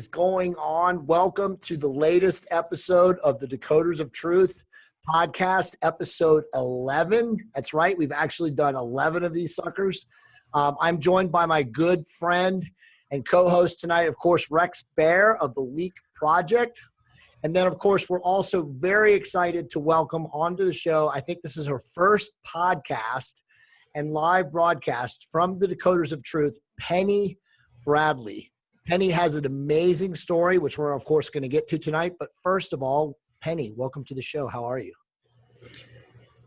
is going on? Welcome to the latest episode of the Decoders of Truth podcast, episode 11. That's right, we've actually done 11 of these suckers. Um, I'm joined by my good friend and co host tonight, of course, Rex Bear of the Leak Project. And then, of course, we're also very excited to welcome onto the show. I think this is her first podcast and live broadcast from the Decoders of Truth, Penny Bradley. Penny has an amazing story, which we're, of course, going to get to tonight. But first of all, Penny, welcome to the show. How are you?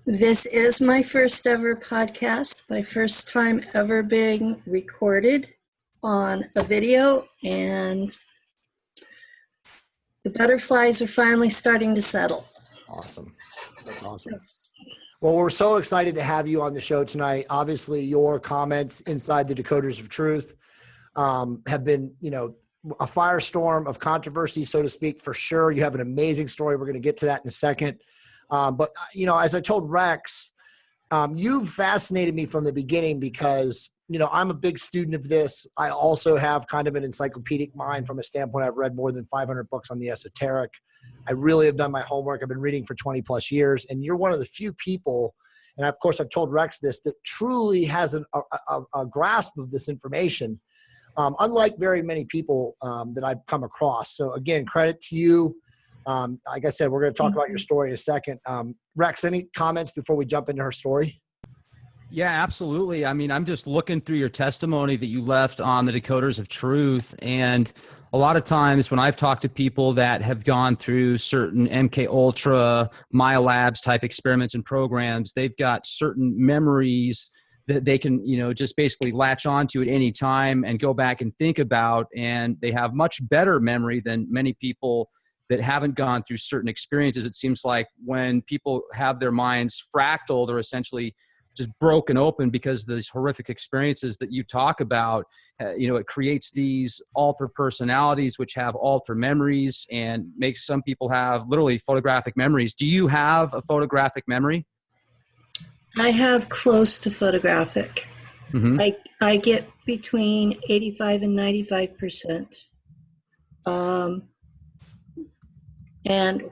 This is my first ever podcast, my first time ever being recorded on a video, and the butterflies are finally starting to settle. Awesome. That's awesome. Well, we're so excited to have you on the show tonight. Obviously, your comments inside the Decoders of Truth um, have been, you know, a firestorm of controversy, so to speak, for sure. You have an amazing story. We're going to get to that in a second. Um, but, uh, you know, as I told Rex, um, you've fascinated me from the beginning because, you know, I'm a big student of this. I also have kind of an encyclopedic mind from a standpoint. I've read more than 500 books on the esoteric. I really have done my homework. I've been reading for 20 plus years. And you're one of the few people, and of course, I've told Rex this, that truly has an, a, a, a grasp of this information um, unlike very many people um, that I've come across. So again, credit to you. Um, like I said, we're going to talk about your mm-hmm. story in a second. Um, Rex, any comments before we jump into her story? Yeah, absolutely. I mean, I'm just looking through your testimony that you left on the Decoders of Truth. And a lot of times when I've talked to people that have gone through certain MK Ultra, MILABs type experiments and programs, they've got certain memories that they can you know just basically latch onto at any time and go back and think about and they have much better memory than many people that haven't gone through certain experiences. It seems like when people have their minds fractal they're essentially just broken open because these horrific experiences that you talk about uh, you know it creates these alter personalities which have alter memories and makes some people have literally photographic memories. Do you have a photographic memory I have close to photographic. Mm-hmm. I I get between eighty five and ninety five percent. Um, and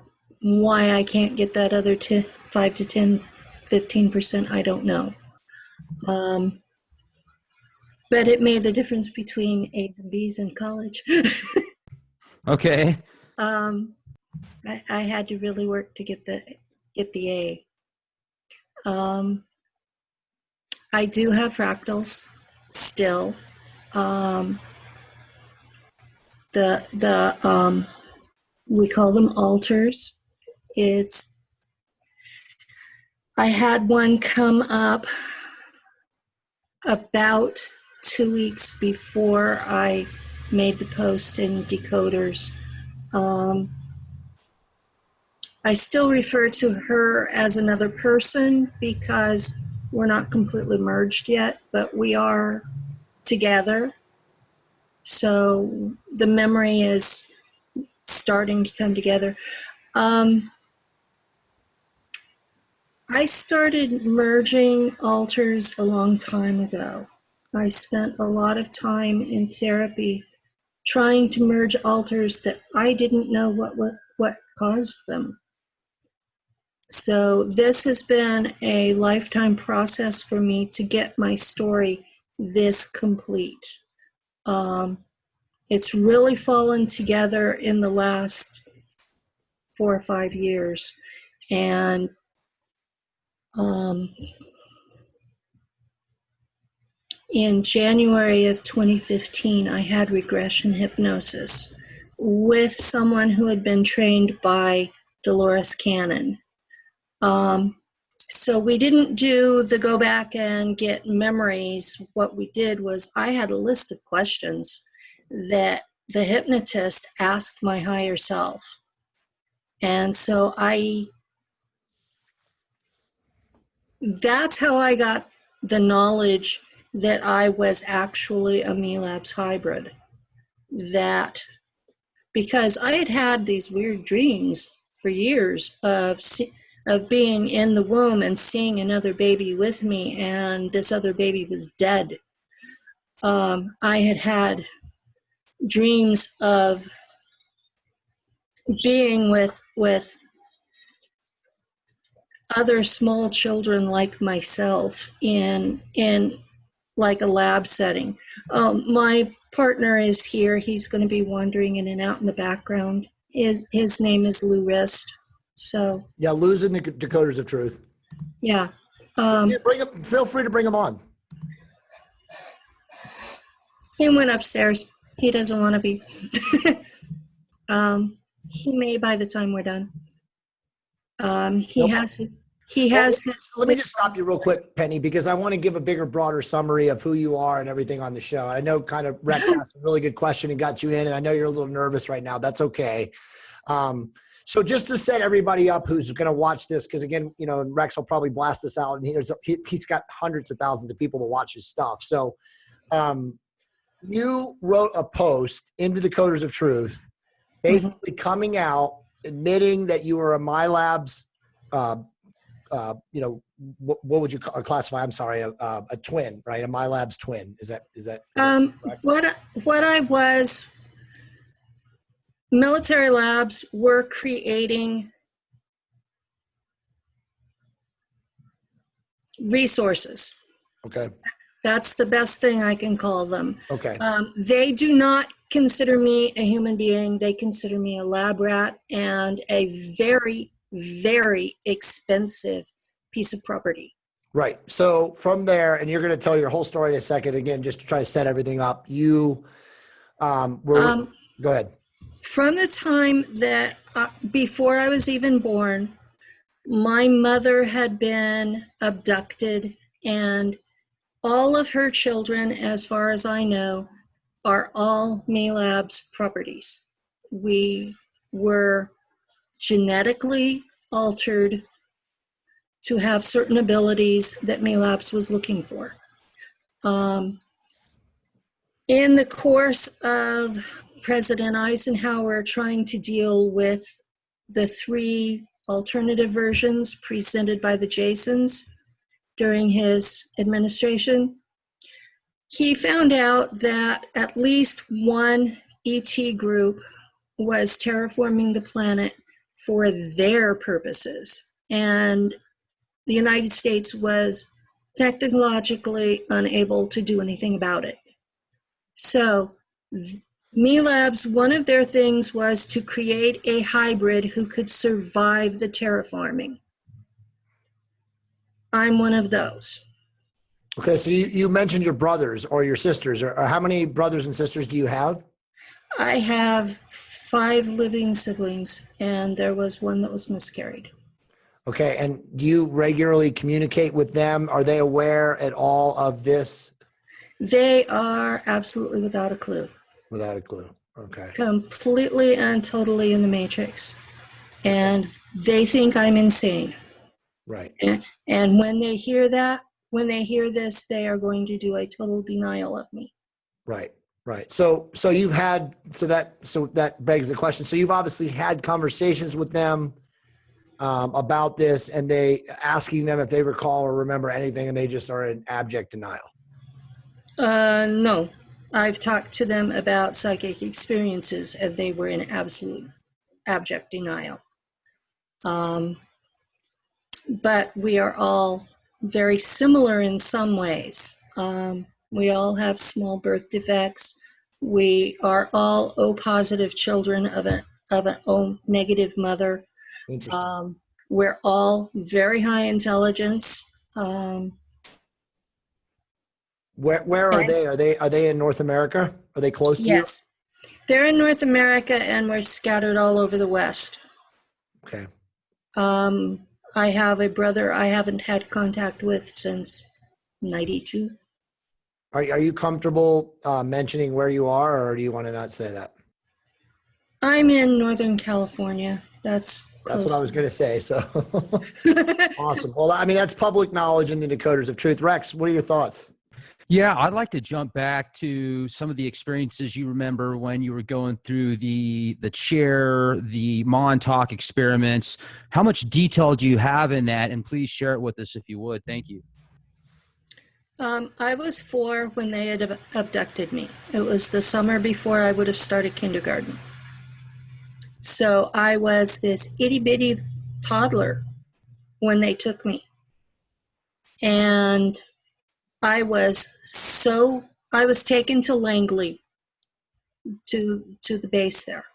why I can't get that other t- five to 10, 15 percent, I don't know. Um, but it made the difference between A's and B's in college. okay. Um, I, I had to really work to get the get the A. Um, I do have fractals still. Um, the the um, we call them alters. It's I had one come up about two weeks before I made the post in decoders. Um, I still refer to her as another person because we're not completely merged yet, but we are together. So the memory is starting to come together. Um, I started merging alters a long time ago. I spent a lot of time in therapy trying to merge alters that I didn't know what, what, what caused them. So this has been a lifetime process for me to get my story this complete. Um, it's really fallen together in the last four or five years. And um, in January of 2015, I had regression hypnosis with someone who had been trained by Dolores Cannon. Um, so we didn't do the go back and get memories. What we did was I had a list of questions that the hypnotist asked my higher self. And so I, that's how I got the knowledge that I was actually a MILABS hybrid. That because I had had these weird dreams for years of of being in the womb and seeing another baby with me, and this other baby was dead. Um, I had had dreams of being with with other small children like myself in in like a lab setting. Um, my partner is here. He's going to be wandering in and out in the background. His his name is Lou Rist. So Yeah, losing the Decoders of Truth. yeah, um, Yeah, bring him. Feel free to bring them on. he went upstairs. He doesn't want to be. um, he may by the time we're done. Um, he Nope. has he has Well, let me just stop you real quick, Penny, because I want to give a bigger, broader summary of who you are and everything on the show. I know kind of Rex asked a really good question and got you in, and I know you're a little nervous right now. That's okay. Um, so just to set everybody up who's going to watch this, because again, you know, Rex will probably blast this out, and he's, he, he's got hundreds of thousands of people to watch his stuff. So um, you wrote a post in the Decoders of Truth, basically coming out, admitting that you were a MILABs uh, uh, you know, what, what would you ca- classify? I'm sorry, a, a, a twin, right? A MILABs twin. Is that is that? Um, correct? what what I was, military labs were creating resources. okay. That's the best thing I can call them. Okay. Um, they do not consider me a human being. They consider me a lab rat and a very, very expensive piece of property. Right. So from there, and you're going to tell your whole story in a second. Again, just to try to set everything up. You um, were. Um, go ahead. From the time that uh, before I was even born, my mother had been abducted, and all of her children, as far as I know, are all Labs properties. We were genetically altered to have certain abilities that Labs was looking for. Um, in the course of President Eisenhower trying to deal with the three alternative versions presented by the Jasons during his administration. He found out that at least one ET group was terraforming the planet for their purposes. And the United States was technologically unable to do anything about it. So MILABs, one of their things was to create a hybrid who could survive the terraforming. I'm one of those. Okay. So you, you mentioned your brothers or your sisters, or, or how many brothers and sisters do you have? I have five living siblings, and there was one that was miscarried. Okay. And do you regularly communicate with them? Are they aware at all of this? They are absolutely without a clue, Without a clue. Okay. completely and totally in the matrix. And they think I'm insane. Right. And when they hear that, when they hear this, they are going to do a total denial of me. Right. Right. So so you've had so that so that begs the question. So you've obviously had conversations with them um, about this, and they asking them if they recall or remember anything, and they just are in abject denial. Uh, no, I've talked to them about psychic experiences, and they were in absolute abject denial. Um, but we are all very similar in some ways. Um, we all have small birth defects. We are all O positive children of a of an O negative mother. Um, we're all very high intelligence. Um, where where are they? Are they are they in North America? Are they close to yes, they're in North America and we're scattered all over the West. Okay. Um, I have a brother I haven't had contact with since 92. Are are you comfortable uh, mentioning where you are, or do you want to not say that? I'm in Northern California. That's That's what I was going to say. So awesome. Well, I mean, that's public knowledge in the Decoders of Truth. Rex, what are your thoughts? Yeah, I'd like to jump back to some of the experiences you remember when you were going through the the chair, the Montauk experiments. How much detail do you have in that? And please share it with us if you would. Thank you. Um, I was four when they had ab- abducted me. It was the summer before I would have started kindergarten. So I was this itty bitty toddler when they took me. And I was so, I was taken to Langley to, to the base there.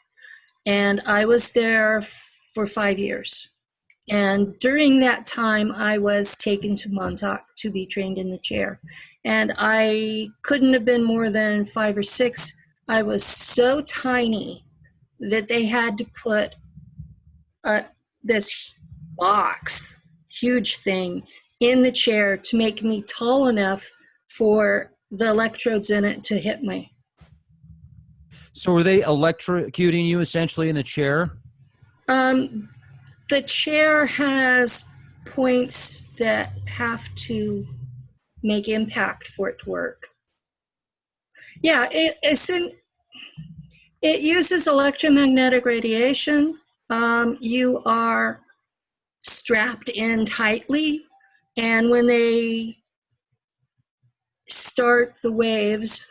And I was there for five years. And during that time, I was taken to Montauk to be trained in the chair. And I couldn't have been more than five or six. I was so tiny that they had to put uh, this box, huge thing, in the chair to make me tall enough for the electrodes in it to hit me. So were they electrocuting you essentially in the chair? Um, the chair has points that have to make impact for it to work. Yeah, it, in, it uses electromagnetic radiation. Um, you are strapped in tightly, and when they start the waves,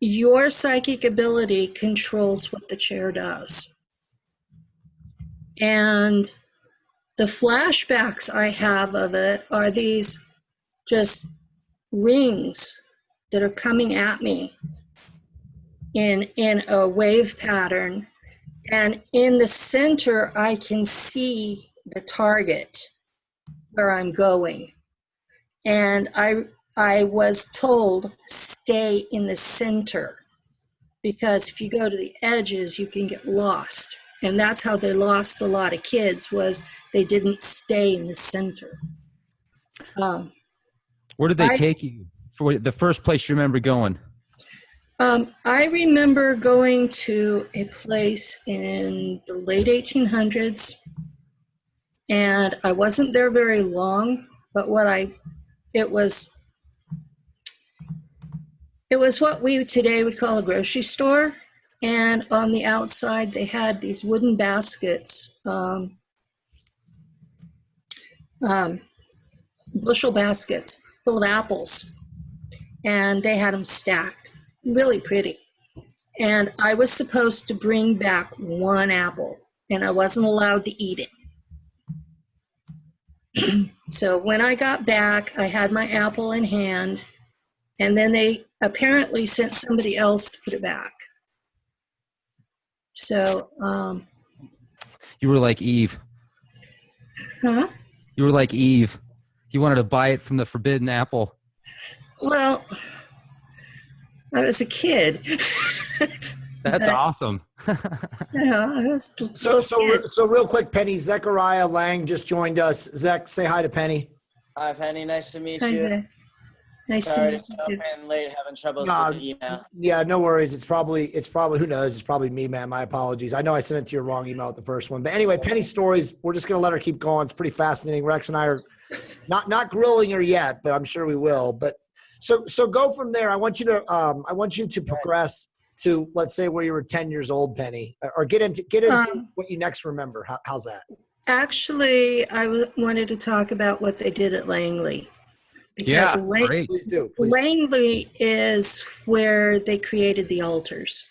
your psychic ability controls what the chair does. And the flashbacks I have of it are these just rings that are coming at me in in a wave pattern and in the center I can see the target where I'm going and I I was told stay in the center because if you go to the edges you can get lost and that's how they lost a lot of kids was they didn't stay in the center um, Where did they I- take you? For the first place you remember going? um, i remember going to a place in the late 1800s and i wasn't there very long but what i it was it was what we today would call a grocery store. And on the outside they had these wooden baskets um, um, bushel baskets full of apples. And they had them stacked really pretty. And i was supposed to bring back one apple and i wasn't allowed to eat it so when i got back i had my apple in hand and then they apparently sent somebody else to put it back so um, You were like Eve. huh? You were like Eve. You wanted to buy it from the forbidden apple. well i was a kid That's Okay. awesome. you know, I was a So, so, so real quick, Penny, Zechariah Lang just joined us. Zach, say hi to Penny. Hi, Penny. Nice to meet Hi, you. Zach. Nice to Sorry meet to jump you. in late, having troubles Nah, with the email. Yeah, no worries. It's probably, it's probably, who knows? It's probably me, man. My apologies. I know I sent it to your wrong email with the first one. But anyway, Penny stories, we're just going to let her keep going. It's pretty fascinating. Rex and I are not, not grilling her yet, but I'm sure we will. But so, so go from there. I want you to, um, I want you to progress to, let's say where you were 10 years old, Penny, or get into, get into Um, what you next remember. How, how's that? Actually, I w- wanted to talk about what they did at Langley. Yeah, Because Lang- great. Please do. Please. Langley is where they created the alters.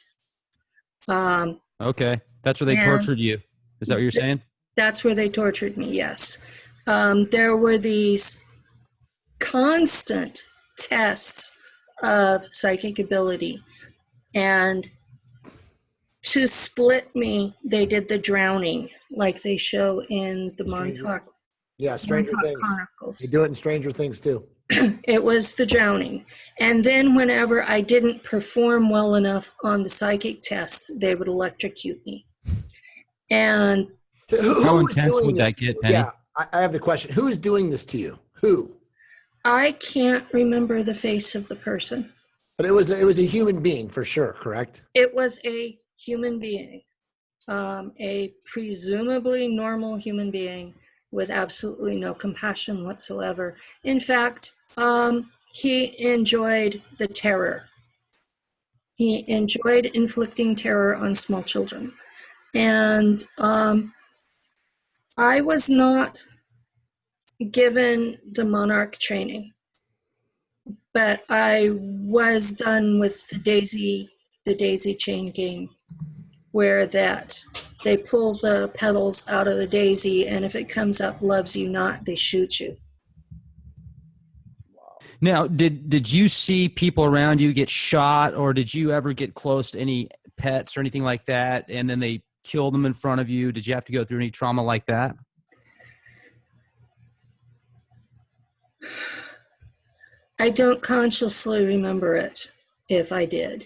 Um, Okay. That's where they tortured you. Is that what you're saying? that's where they tortured me, yes. Um, there were these constant tests of psychic ability. And to split me, they did the drowning, like they show in the Stranger Montauk, Yeah, Stranger Montauk Things. Chronicles. They do it in Stranger Things too. It was the drowning. And then whenever I didn't perform well enough on the psychic tests, they would electrocute me. And Who- who How is intense would this that get, Penny? Yeah, I, I have the question. Who's doing this to you? Who? I can't remember the face of the person. But it was it was a human being for sure, correct? It was a human being, um, a presumably normal human being with absolutely no compassion whatsoever. In fact, um, he enjoyed the terror. He enjoyed inflicting terror on small children. And um, I was not given the monarch training. But I was done with the daisy, the daisy chain game, where that they pull the petals out of the daisy, and if it comes up loves you not, they shoot you. Now, did did you see people around you get shot, or did you ever get close to any pets or anything like that, and then they kill them in front of you? Did you have to go through any trauma like that? I don't consciously remember it if I did.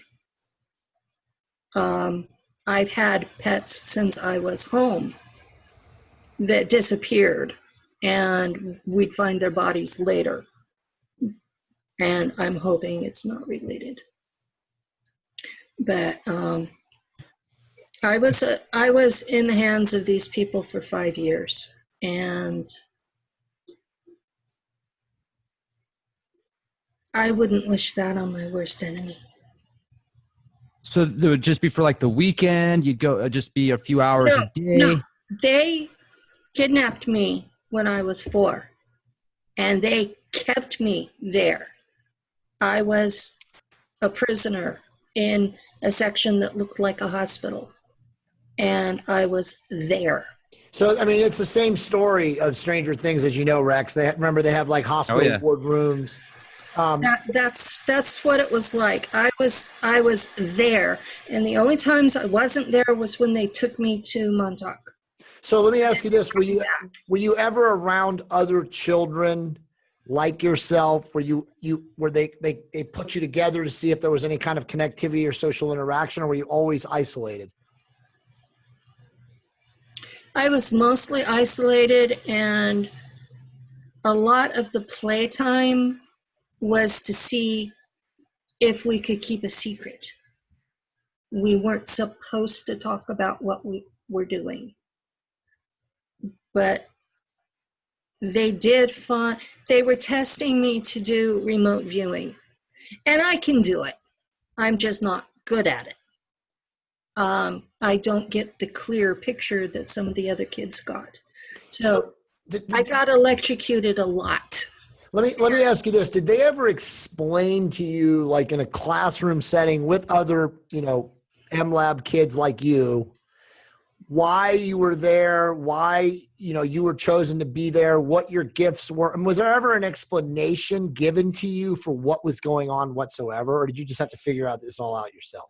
Um, I've had pets since I was home that disappeared, and we'd find their bodies later. And I'm hoping it's not related. But um, I was uh, I was in the hands of these people for five years, and I wouldn't wish that on my worst enemy. So it would just be for like the weekend. You'd go uh, just be a few hours No, a day. no. They kidnapped me when I was four, and they kept me there. I was a prisoner in a section that looked like a hospital, and I was there. So I mean, it's the same story of Stranger Things, as you know, Rex. They remember they have like hospital yeah. ward rooms. Um, That, that's that's what it was like. I was I was there, and the only times I wasn't there was when they took me to Montauk. so let me ask you this: Were you were you ever around other children like yourself? Were you you were they they they put you together to see if there was any kind of connectivity or social interaction, or were you always isolated? I was mostly isolated, and a lot of the playtime was to see if we could keep a secret. We weren't supposed to talk about what we were doing. But they did find, they were testing me to do remote viewing. And I can do it. I'm just not good at it. Um, I don't get the clear picture that some of the other kids got. So Did- I got electrocuted a lot. Let me let me ask you this: Did they ever explain to you, like in a classroom setting with other, you know, MLab kids like you, why you were there, why you know you were chosen to be there, what your gifts were, and was there ever an explanation given to you for what was going on whatsoever, or did you just have to figure out this all out yourself?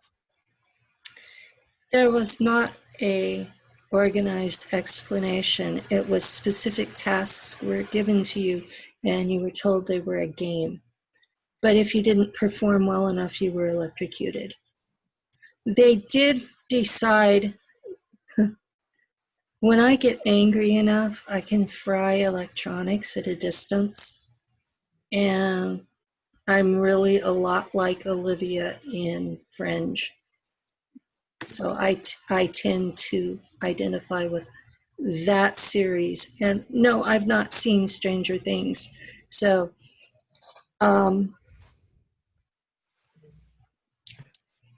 There was not a organized explanation. It was specific tasks were given to you and you were told they were a game. But if you didn't perform well enough, you were electrocuted. They did decide when I get angry enough, I can fry electronics at a distance. And I'm really a lot like Olivia in Fringe. So I, I tend to identify with that series. And no, I've not seen Stranger Things. So, um,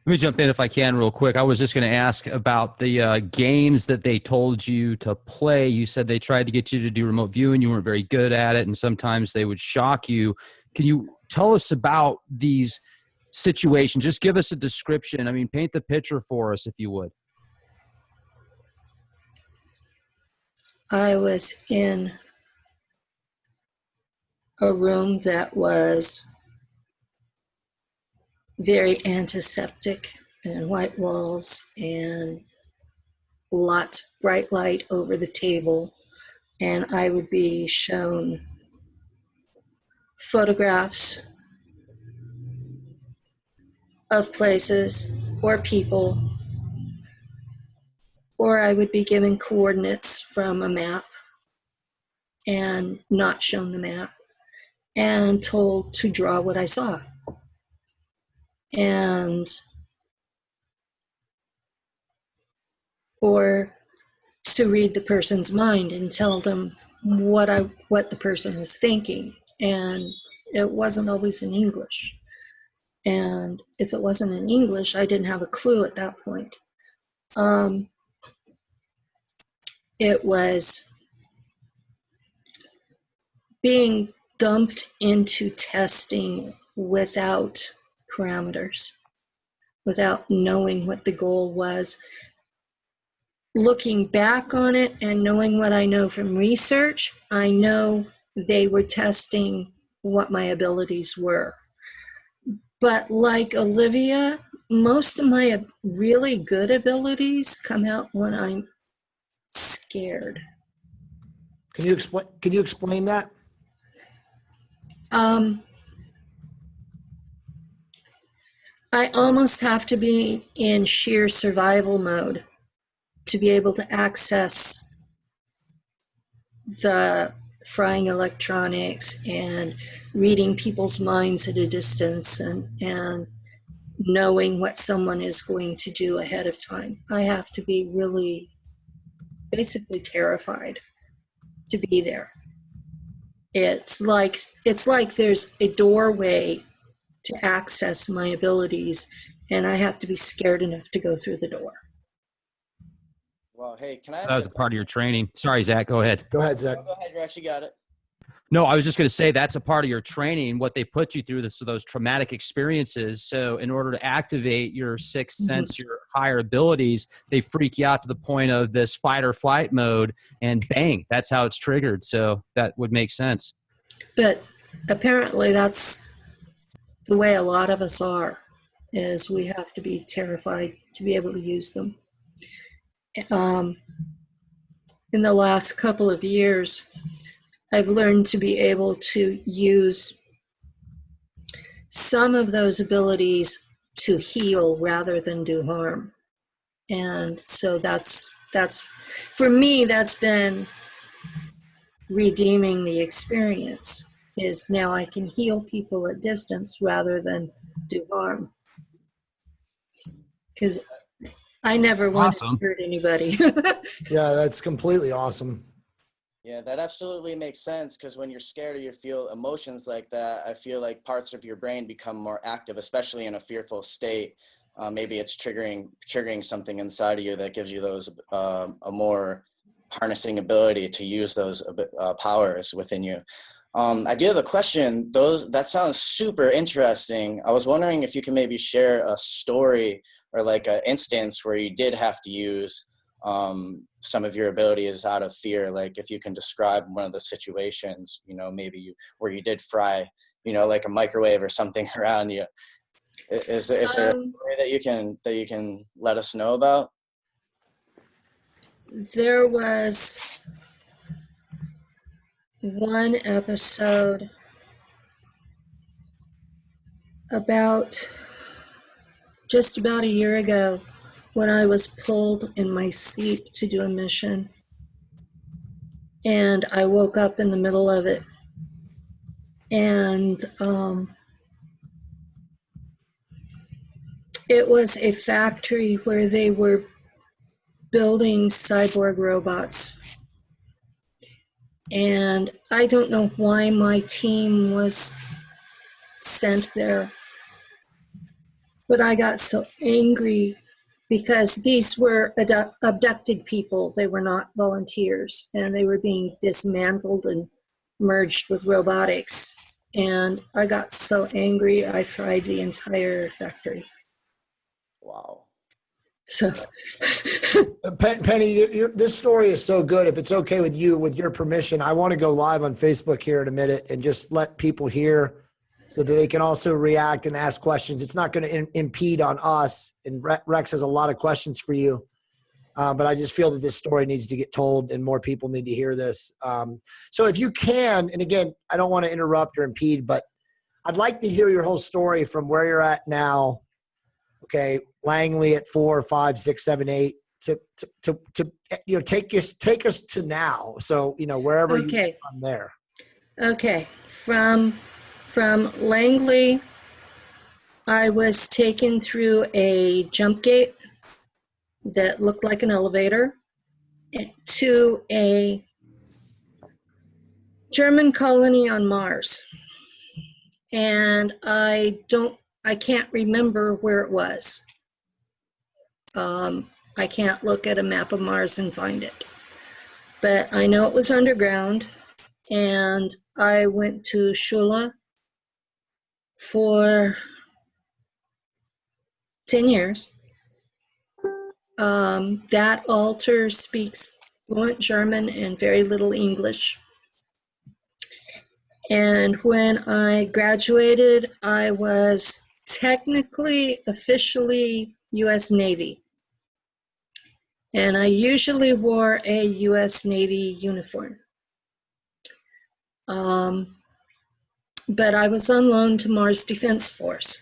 Let me jump in if I can, real quick. I was just going to ask about the uh, games that they told you to play. You said they tried to get you to do remote viewing. You weren't very good at it, and sometimes they would shock you. Can you tell us about these situations? Just give us a description. I mean, paint the picture for us, if you would. I was in a room that was very antiseptic and white walls and lots of bright light over the table. And I would be shown photographs of places or people, or I would be given coordinates from a map and not shown the map and told to draw what I saw. And or to read the person's mind and tell them what I what the person was thinking. And it wasn't always in English. And if it wasn't in English, I didn't have a clue at that point. Um, it was being dumped into testing without parameters, without knowing what the goal was. Looking back on it and knowing what I know from research, I know they were testing what my abilities were. But like Olivia, most of my really good abilities come out when I'm scared. Can you explain? Can you explain that? Um, I almost have to be in sheer survival mode to be able to access the frying electronics and reading people's minds at a distance and, and knowing what someone is going to do ahead of time. I have to be really basically terrified to be there. It's like it's like there's a doorway to access my abilities and I have to be scared enough to go through the door. Well, hey, can I? ask That was a a part of your training. Sorry, Zach. Go ahead. Go ahead, Zach. Oh, go ahead, Rex. You got it. No, I was just going to say that's a part of your training. What they put you through this, those traumatic experiences. So, in order to activate your sixth Mhm. sense, your higher abilities, they freak you out to the point of this fight or flight mode, and bang, that's how it's triggered. So that would make sense. But apparently that's the way a lot of us are is we have to be terrified to be able to use them. Um, in the last couple of years, I've learned to be able to use some of those abilities to heal rather than do harm. And so that's that's for me that's been redeeming the experience is now I can heal people at distance rather than do harm. Because I never want Awesome. to hurt anybody. Yeah, that's completely awesome. Yeah, that absolutely makes sense because when you're scared or you feel emotions like that, I feel like parts of your brain become more active, especially in a fearful state. Uh, maybe it's triggering triggering something inside of you that gives you those um, a more harnessing ability to use those uh, powers within you. Um, I do have a question. Those that sounds super interesting. I was wondering if you can maybe share a story or like an instance where you did have to use um, some of your ability is out of fear. Like if you can describe one of the situations, you know, maybe you, where you did fry, you know, like a microwave or something around you. Is there, is there a Um, story that you can that you can let us know about? there was one episode about just about a year ago when I was pulled in my sleep to do a mission. And I woke up in the middle of it. And um, it was a factory where they were building cyborg robots. And I don't know why my team was sent there. But I got so angry because these were abdu- abducted people. They were not volunteers and they were being dismantled and merged with robotics. And I got so angry, I fried the entire factory. Wow. So, Pen- Penny, you you this story is so good. If it's okay with you, with your permission, I want to go live on Facebook here in a minute and just let people hear so that they can also react and ask questions. It's not going to impede on us. And Rex has a lot of questions for you. Um, but I just feel that this story needs to get told and more people need to hear this. Um, so if you can, and again, I don't want to interrupt or impede, but I'd like to hear your whole story from where you're at now. Okay, Langley at four, five, six, seven, eight. To to to, to you know take us take us to now. So you know wherever you okay. from there. Okay, from from Langley, I was taken through a jump gate that looked like an elevator to a German colony on Mars. And I don't, I can't remember where it was. Um, I can't look at a map of Mars and find it. But I know it was underground and I went to Shula for 10 years. Um, that alter speaks fluent German and very little English. And when I graduated, I was technically, officially US Navy. And I usually wore a US Navy uniform. Um, but I was on loan to Mars Defense Force.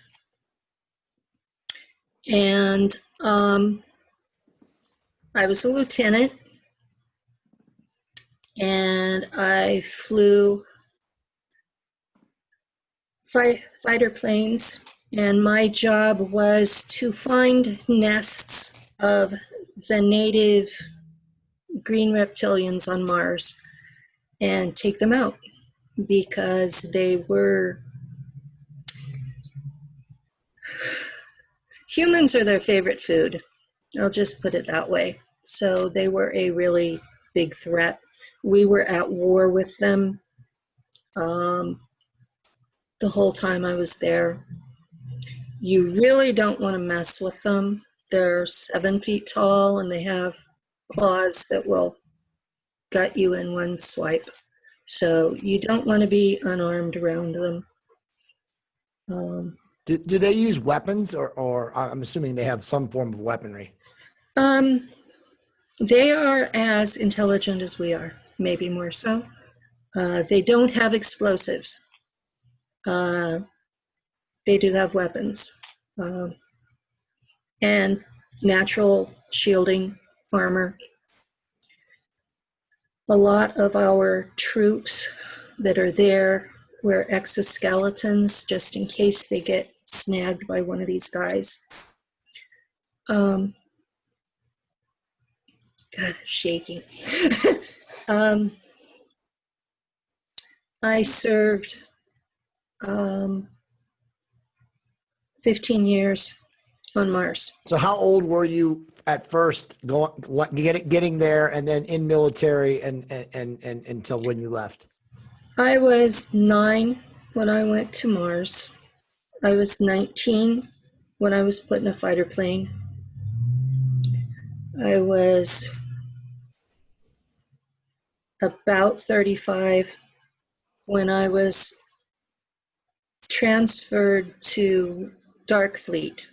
And um, I was a lieutenant. And I flew fight, fighter planes. And my job was to find nests of the native green reptilians on Mars and take them out because they were humans are their favorite food. I'll just put it that way. So they were a really big threat. We were at war with them um, the whole time I was there. You really don't want to mess with them. They're seven feet tall and they have claws that will gut you in one swipe. So you don't want to be unarmed around them. Um, Do, do they use weapons or, or I'm assuming they have some form of weaponry? um, they are as intelligent as we are, maybe more so. Uh, they don't have explosives. Uh, they do have weapons um, and natural shielding armor. A lot of our troops that are there wear exoskeletons just in case they get snagged by one of these guys. Um, God, shaking. um, I served um, 15 years on Mars. So how old were you at first going, getting, getting there and then in military and, and, and, and until when you left? I was nine when I went to Mars. I was 19 when I was put in a fighter plane. I was about 35 when I was transferred to Dark Fleet.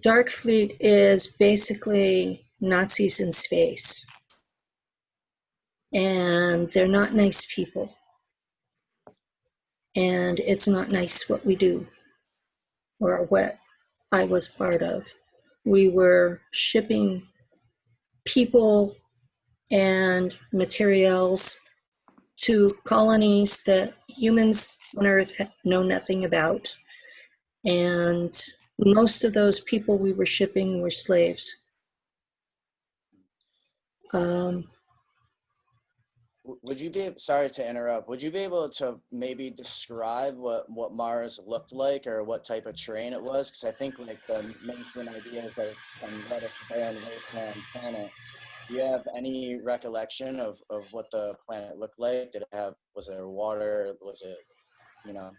Dark Fleet is basically Nazis in space. And they're not nice people. And it's not nice what we do or what I was part of. We were shipping people and materials to colonies that humans on Earth know nothing about. And most of those people we were shipping were slaves. Um, Would you be sorry to interrupt? Would you be able to maybe describe what what Mars looked like or what type of terrain it was? Because I think like the mainstream idea is that it's some reddish barren wasteland planet. Do you have any recollection of of what the planet looked like? Did it have was there water? Was it you know?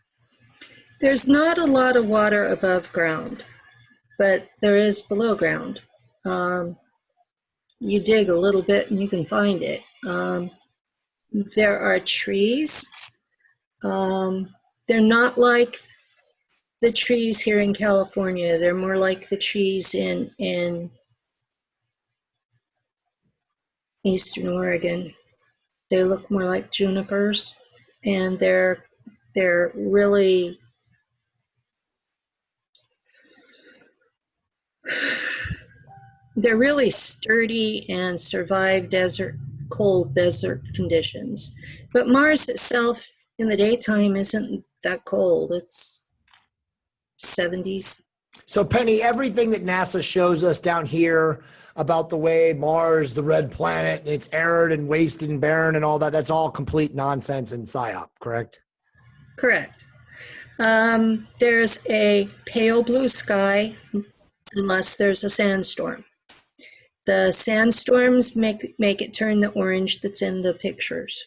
There's not a lot of water above ground, but there is below ground. Um, you dig a little bit and you can find it. Um, there are trees. Um, they're not like the trees here in California. They're more like the trees in in eastern Oregon. They look more like junipers, and they're they're really they're really sturdy and survive desert cold desert conditions. But Mars itself in the daytime isn't that cold. It's 70s. So Penny, everything that NASA shows us down here about the way Mars, the red planet, it's arid and wasted and barren and all that, that's all complete nonsense and psyop, correct? Correct. Um, there's a pale blue sky unless there's a sandstorm. The sandstorms make make it turn the orange that's in the pictures.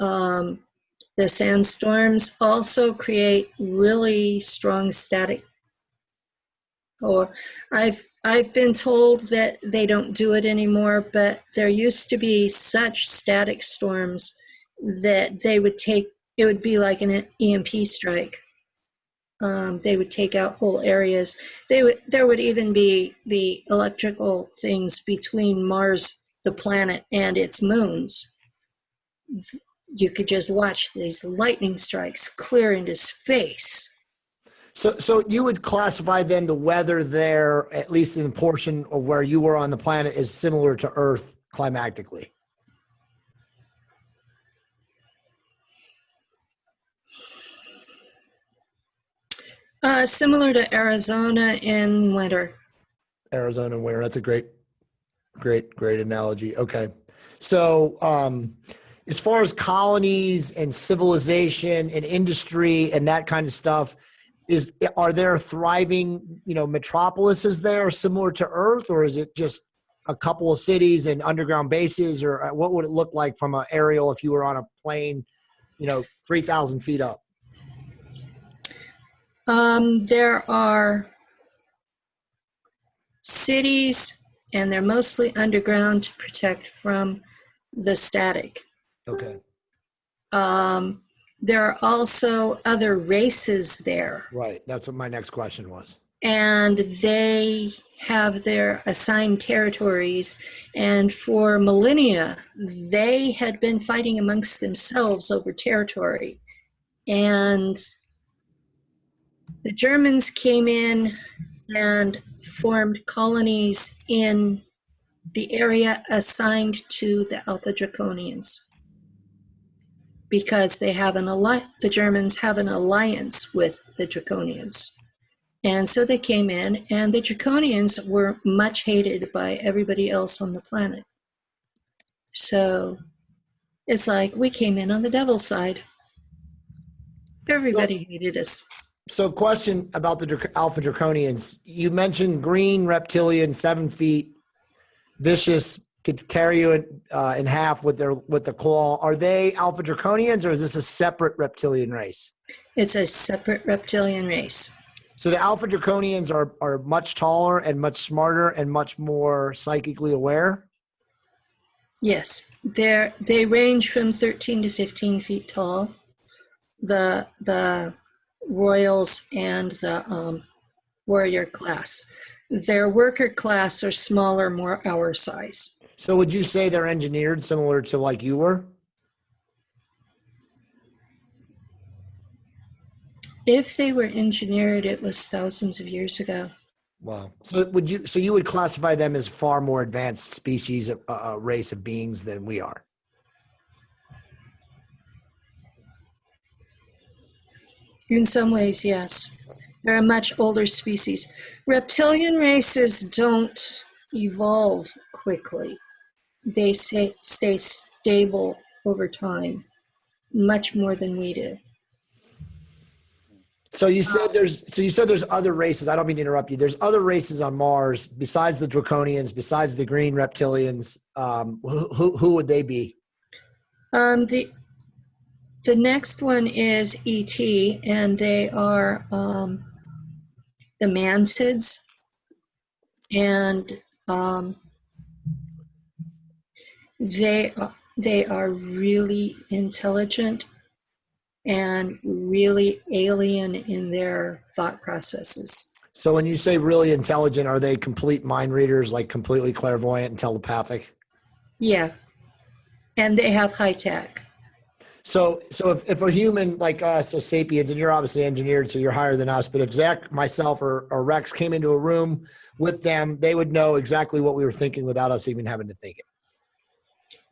Um, The sandstorms also create really strong static. Or I've I've been told that they don't do it anymore, but there used to be such static storms that they would take it would be like an EMP strike. Um, they would take out whole areas. They would there would even be be electrical things between Mars, the planet, and its moons. You could just watch these lightning strikes clear into space. So, so you would classify then the weather there, at least in the portion of where you were on the planet, is similar to Earth climatically. Uh, similar to Arizona in winter. Arizona where? That's a great, great, great analogy. Okay. So, um, as far as colonies and civilization and industry and that kind of stuff, is are there thriving, you know, metropolises there similar to Earth, or is it just a couple of cities and underground bases, or uh, what would it look like from an aerial if you were on a plane, you know, three thousand feet up? Um, there are cities, and they're mostly underground to protect from the static. Okay. Um, there are also other races there, Right. That's what my next question was. and they have their assigned territories. And for millennia, they had been fighting amongst themselves over territory. And the Germans came in and formed colonies in the area assigned to the Alpha Draconians because they have an alliance, the Germans have an alliance with the Draconians. And so they came in, and the Draconians were much hated by everybody else on the planet. So it's like we came in on the devil's side. Everybody hated us. So, question about the Alpha Draconians. You mentioned green reptilian, seven feet, vicious, could carry you in, uh, in half with their with the claw. Are they Alpha Draconians, or is this a separate reptilian race? It's a separate reptilian race. So the Alpha Draconians are are much taller and much smarter and much more psychically aware. Yes, they're, they range from 13 to 15 feet tall. The the royals and the um, warrior class. Their worker class are smaller, more our size. So, would you say they're engineered similar to like you were? If they were engineered, it was thousands of years ago. Wow. So would you? So you would classify them as far more advanced species, a uh, race of beings than we are. In some ways, yes. They're a much older species. Reptilian races don't evolve quickly. They stay, stay stable over time, much more than we do. So you said there's. So you said there's other races. I don't mean to interrupt you. There's other races on Mars besides the Draconians, besides the Green Reptilians. Um, who, who who would they be? Um, the the next one is ET, and they are um, the mantids, and um, they are, they are really intelligent and really alien in their thought processes. So when you say really intelligent, are they complete mind readers, like completely clairvoyant and telepathic? Yeah, and they have high tech. So, so if, if a human like us, so sapiens, and you're obviously engineered, so you're higher than us, but if Zach, myself, or, or Rex came into a room with them, they would know exactly what we were thinking without us even having to think it.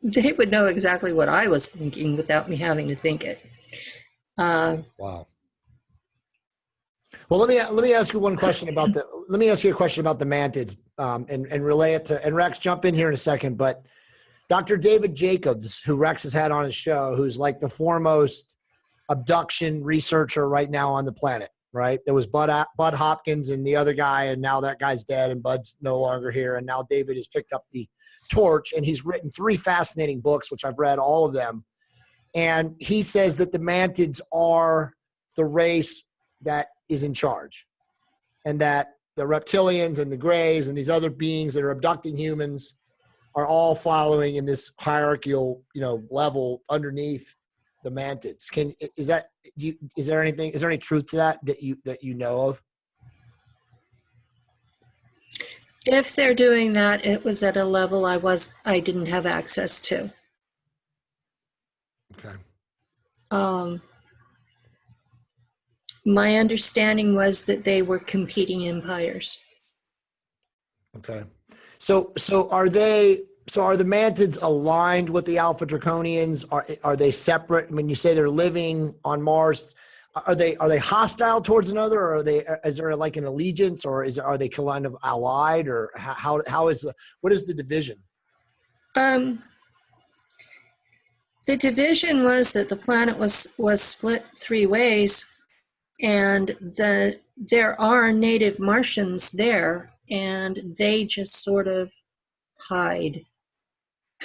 They would know exactly what I was thinking without me having to think it. Uh, Wow. Well, let me let me ask you one question about the. Let me ask you a question about the mantids, um, and and relay it to. And Rex, jump in here in a second. But Dr. David Jacobs, who Rex has had on his show, who's like the foremost abduction researcher right now on the planet. Right? There was Bud Bud Hopkins and the other guy, and now that guy's dead, and Bud's no longer here, and now David has picked up the torch, and he's written three fascinating books, which I've read all of them and he says that the mantids are the race that is in charge, and that the reptilians and the greys and these other beings that are abducting humans are all following in this hierarchical, you know, level underneath the mantids. Can is that do you, is there anything is there any truth to that that you that you know of? If they're doing that, it was at a level I was I didn't have access to. Okay. Um, my understanding was that they were competing empires. Okay. So so are they so are the mantids aligned with the alpha draconians? Are are they separate? When you say they're living on Mars, are they are they hostile towards another, or are they is there like an allegiance, or is are they kind of allied, or how how is the what is the division? Um, the division was that the planet was was split three ways, and the there are native Martians there, and they just sort of hide.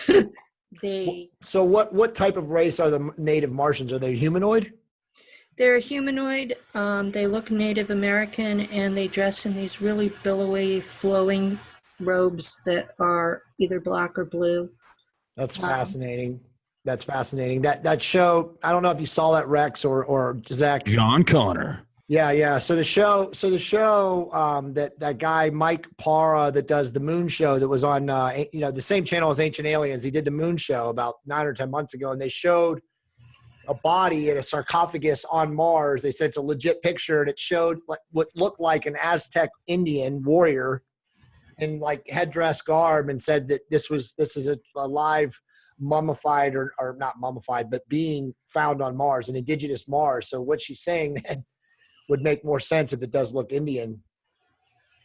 they So what what type of race are the native Martians? Are they humanoid? they're humanoid. Um, they look Native American, and they dress in these really billowy, flowing robes that are either black or blue. That's Um, fascinating. That's fascinating. That that show. I don't know if you saw that Rex or or Zach. John Connor. Yeah, yeah. So the show, so the show um, that that guy Mike Bara that does the Moon Show that was on, uh, you know, the same channel as Ancient Aliens. He did the Moon Show about nine or ten months ago, and they showed a body in a sarcophagus on Mars. They said it's a legit picture, and it showed like what looked like an Aztec Indian warrior in like headdress garb, and said that this was this is a, a live mummified or or not mummified, but being found on Mars, an indigenous Mars. So what she's saying then would make more sense if it does look Indian.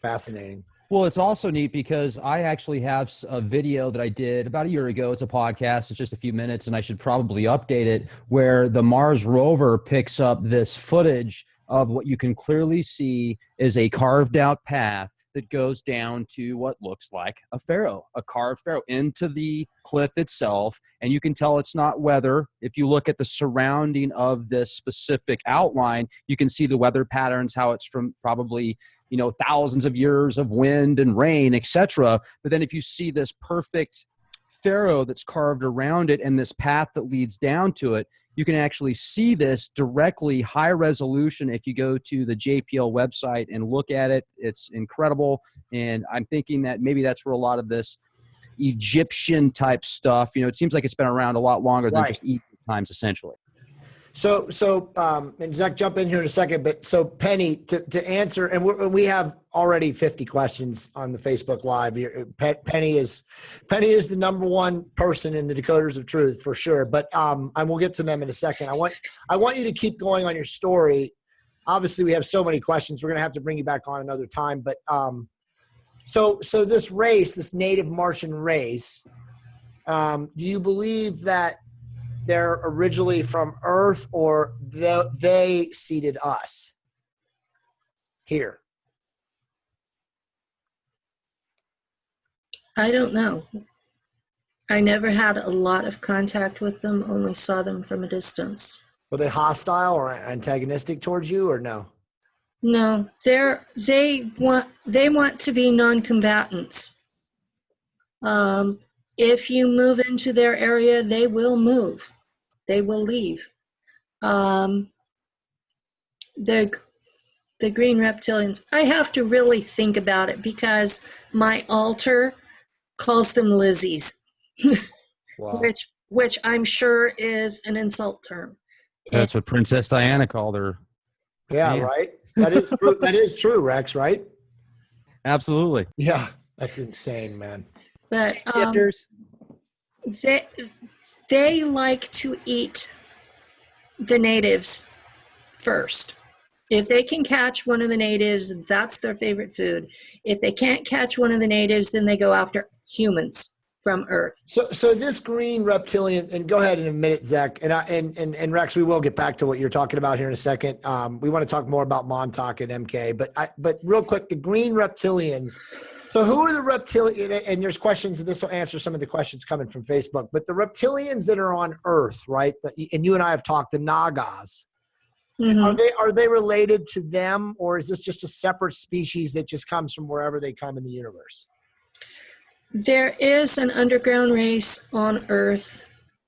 Fascinating. Well, it's also neat because I actually have a video that I did about a year ago. It's a podcast, it's just a few minutes, and I should probably update it where the Mars rover picks up this footage of what you can clearly see is a carved out path that goes down to what looks like a pharaoh, a carved pharaoh into the cliff itself. And you can tell it's not weather. If you look at the surrounding of this specific outline, you can see the weather patterns, how it's from probably you know thousands of years of wind and rain etc but then if you see this perfect pharaoh that's carved around it and this path that leads down to it you can actually see this directly high resolution if you go to the jpl website and look at it. It's incredible. And i'm thinking that maybe that's where a lot of this egyptian type stuff you know it seems like it's been around a lot longer than Right. just egypt times essentially So, so, um, and Zach, jump in here in a second. But so, Penny, to, to answer, and we're, we have already 50 questions on the Facebook Live. Penny is, Penny is the number one person in the Decoders of Truth for sure. But um, and we'll get to them in a second. I want, I want you to keep going on your story. Obviously, we have so many questions. We're gonna have to bring you back on another time. But um, so, so this race, this native Martian race, um, do you believe that they're originally from Earth or they, they seeded us here? I don't know. I never had a lot of contact with them, only saw them from a distance. Were they hostile or antagonistic towards you or no? No, they're they want they want to be non-combatants. Um, if you move into their area, they will move. They will leave. Um, the the green reptilians. I have to really think about it because my alter calls them Lizzies, Wow. which which I'm sure is an insult term. that's what princess diana called her Yeah, Man. right. That is true. that is true, Rex. Right? absolutely Yeah, that's insane, man. But um, they they like to eat the natives first. If they can catch one of the natives, that's their favorite food. If they can't catch one of the natives, then they go after humans from Earth. So, so this green reptilian, and go ahead in a minute, Zach, and I, and and and Rex, we will get back to what you're talking about here in a second. Um, we want to talk more about Montauk and MK, but I, but real quick, the green reptilians So who are the reptilian? And there's questions, and this will answer some of the questions coming from Facebook. But the reptilians that are on Earth, right? And you and I have talked. The Nagas. Mhm. Are they are they related to them, or is this just a separate species that just comes from wherever they come in the universe? There is an underground race on Earth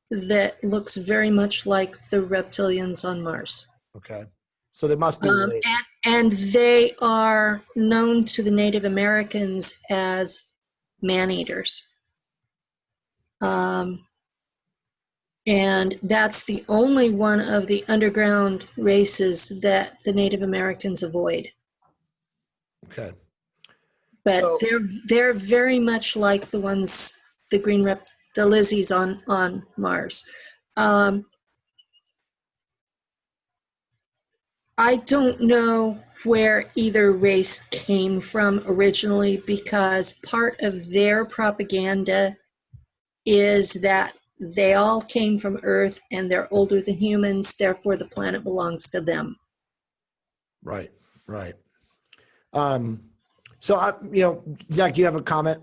that looks very much like the reptilians on Mars. Okay. So they must be Um, and, and they are known to the Native Americans as man eaters. Um, and that's the only one of the underground races that the Native Americans avoid. okay. But So- they're they're very much like the ones the green rep the Lizzies on on Mars. Um, I don't know where either race came from originally because part of their propaganda is that they all came from Earth and they're older than humans, therefore the planet belongs to them. Right. Right. Um. So I, you know, Zach, you have a comment?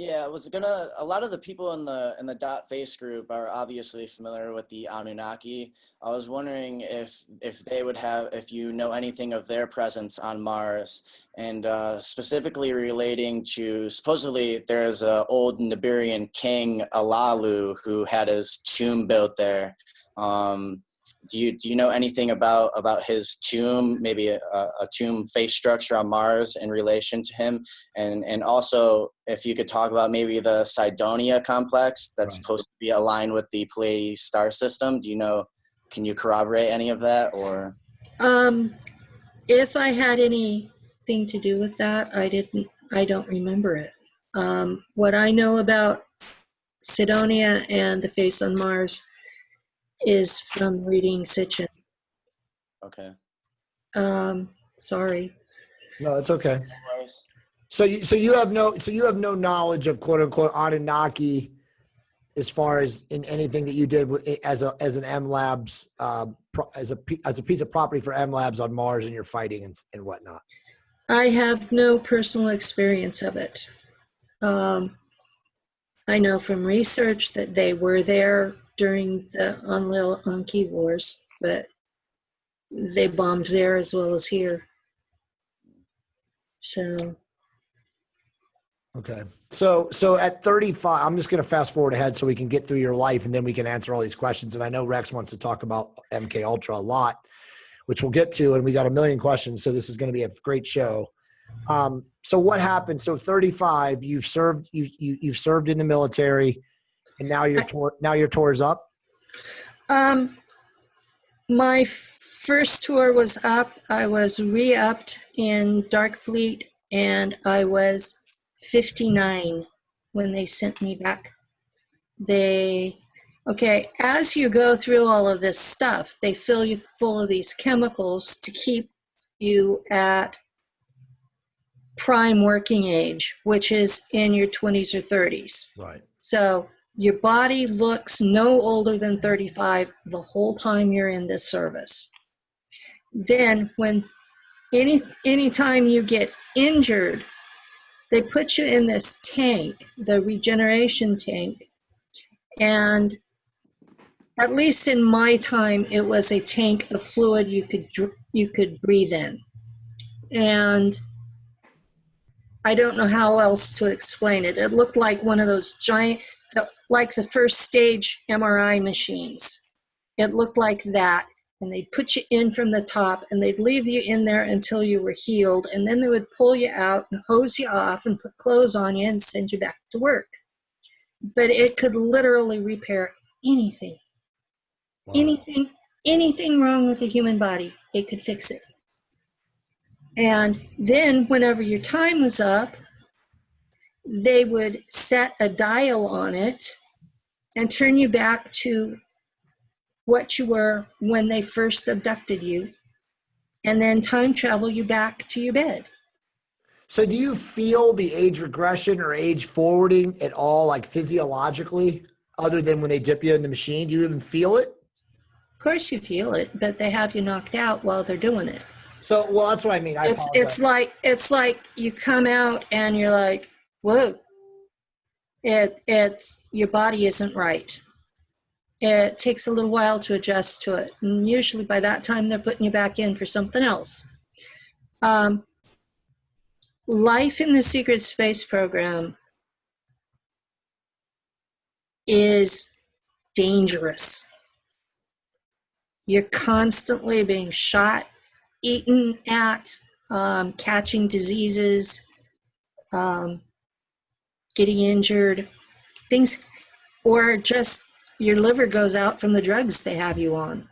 Yeah, I was gonna. A lot of the people in the in the dot face group are obviously familiar with the Anunnaki. I was wondering if if they would have, if you know anything of their presence on Mars, and uh, specifically relating to supposedly there's a old Nibirian king Alalu who had his tomb built there. Um, do you do you know anything about about his tomb? Maybe a, a tomb face structure on Mars in relation to him, and and also if you could talk about maybe the Cydonia complex that's Right. supposed to be aligned with the Pleiades star system. Do you know? Can you corroborate any of that, or Um, if I had anything to do with that, I didn't. I don't remember it. Um, what I know about Cydonia and the face on Mars is from reading Sitchin. okay? Um, sorry. No, it's okay. So you so you have no so you have no knowledge of quote unquote Anunnaki as far as in anything that you did with, as a as an MILABs pro, as a p- as a piece of property for MILABs on Mars and you're fighting and, and whatnot. I have no personal experience of it. Um, I know from research that they were there during the Enlil Enki Wars, but they bombed there as well as here. So, Okay. So so at 35, I'm just going to fast forward ahead so we can get through your life and then we can answer all these questions. And I know Rex wants to talk about MK Ultra a lot, which we'll get to. And we got a million questions, so this is going to be a great show. Um, so what happened? So 35, you've served you, you you've served in the military, and now your tour now your tour is up. um, my first tour was up. I was re upped in Dark Fleet, and I was 59 when they sent me back. They, okay, as you go through all of this stuff, they fill you full of these chemicals to keep you at prime working age, which is in your 20s or 30s. Right. So your body looks no older than 35 the whole time you're in this service. Then when any anytime you get injured, they put you in this tank, the regeneration tank. And at least in my time it was a tank of fluid you could you could breathe in. And I don't know how else to explain it. It looked like one of those giant, like the first stage MRI machines. It looked like that. And they'd put you in from the top and they'd leave you in there until you were healed. And then they would pull you out and hose you off and put clothes on you and send you back to work. But it could literally repair anything, Wow. anything, anything wrong with the human body. It could fix it. And then, whenever your time was up, they would set a dial on it and turn you back to what you were when they first abducted you, and then time travel you back to your bed. So do you feel the age regression or age forwarding at all, like physiologically, other than when they dip you in the machine? Do you even feel it? Of course, you feel it, but they have you knocked out while they're doing it. So, well, that's what I mean. I It's apologize. it's like it's like you come out and you're like, whoa. It it's your body isn't right. It takes a little while to adjust to it, and usually by that time they're putting you back in for something else. Um, life in the secret space program is dangerous. You're constantly being shot, eaten at, um, catching diseases, um, getting injured, things, or just your liver goes out from the drugs they have you on.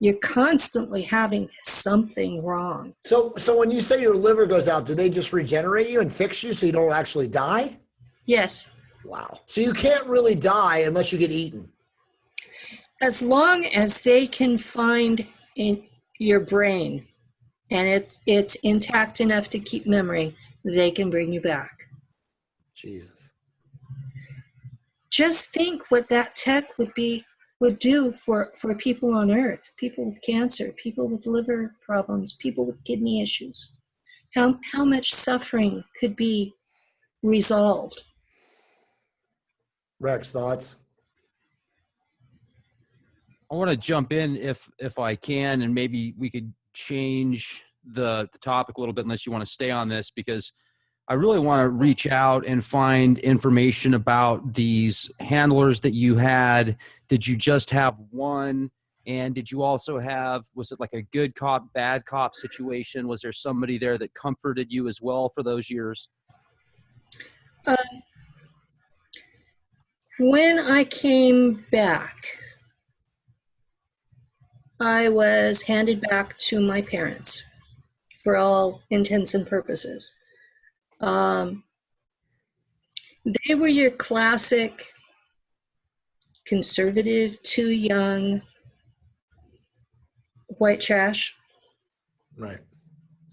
You're constantly having something wrong. so, so when you say your liver goes out, do they just regenerate you and fix you so you don't actually die? Yes, Wow. So you can't really die unless you get eaten. as long as they can find in your brain and it's it's intact enough to keep memory, they can bring you back. Jesus. just think what that tech would be would do for for people on earth people with cancer people with liver problems people with kidney issues how how much suffering could be resolved Rex, thoughts? I want to jump in if if I can, and maybe we could change the, the topic a little bit, unless you want to stay on this, because I really want to reach out and find information about these handlers that you had. Did you just have one? And did you also have, was it like a good cop, bad cop situation? Was there somebody there that comforted you as well for those years? Um, when i came back i was handed back to my parents for all intents and purposes um, they were your classic conservative too young white trash Right.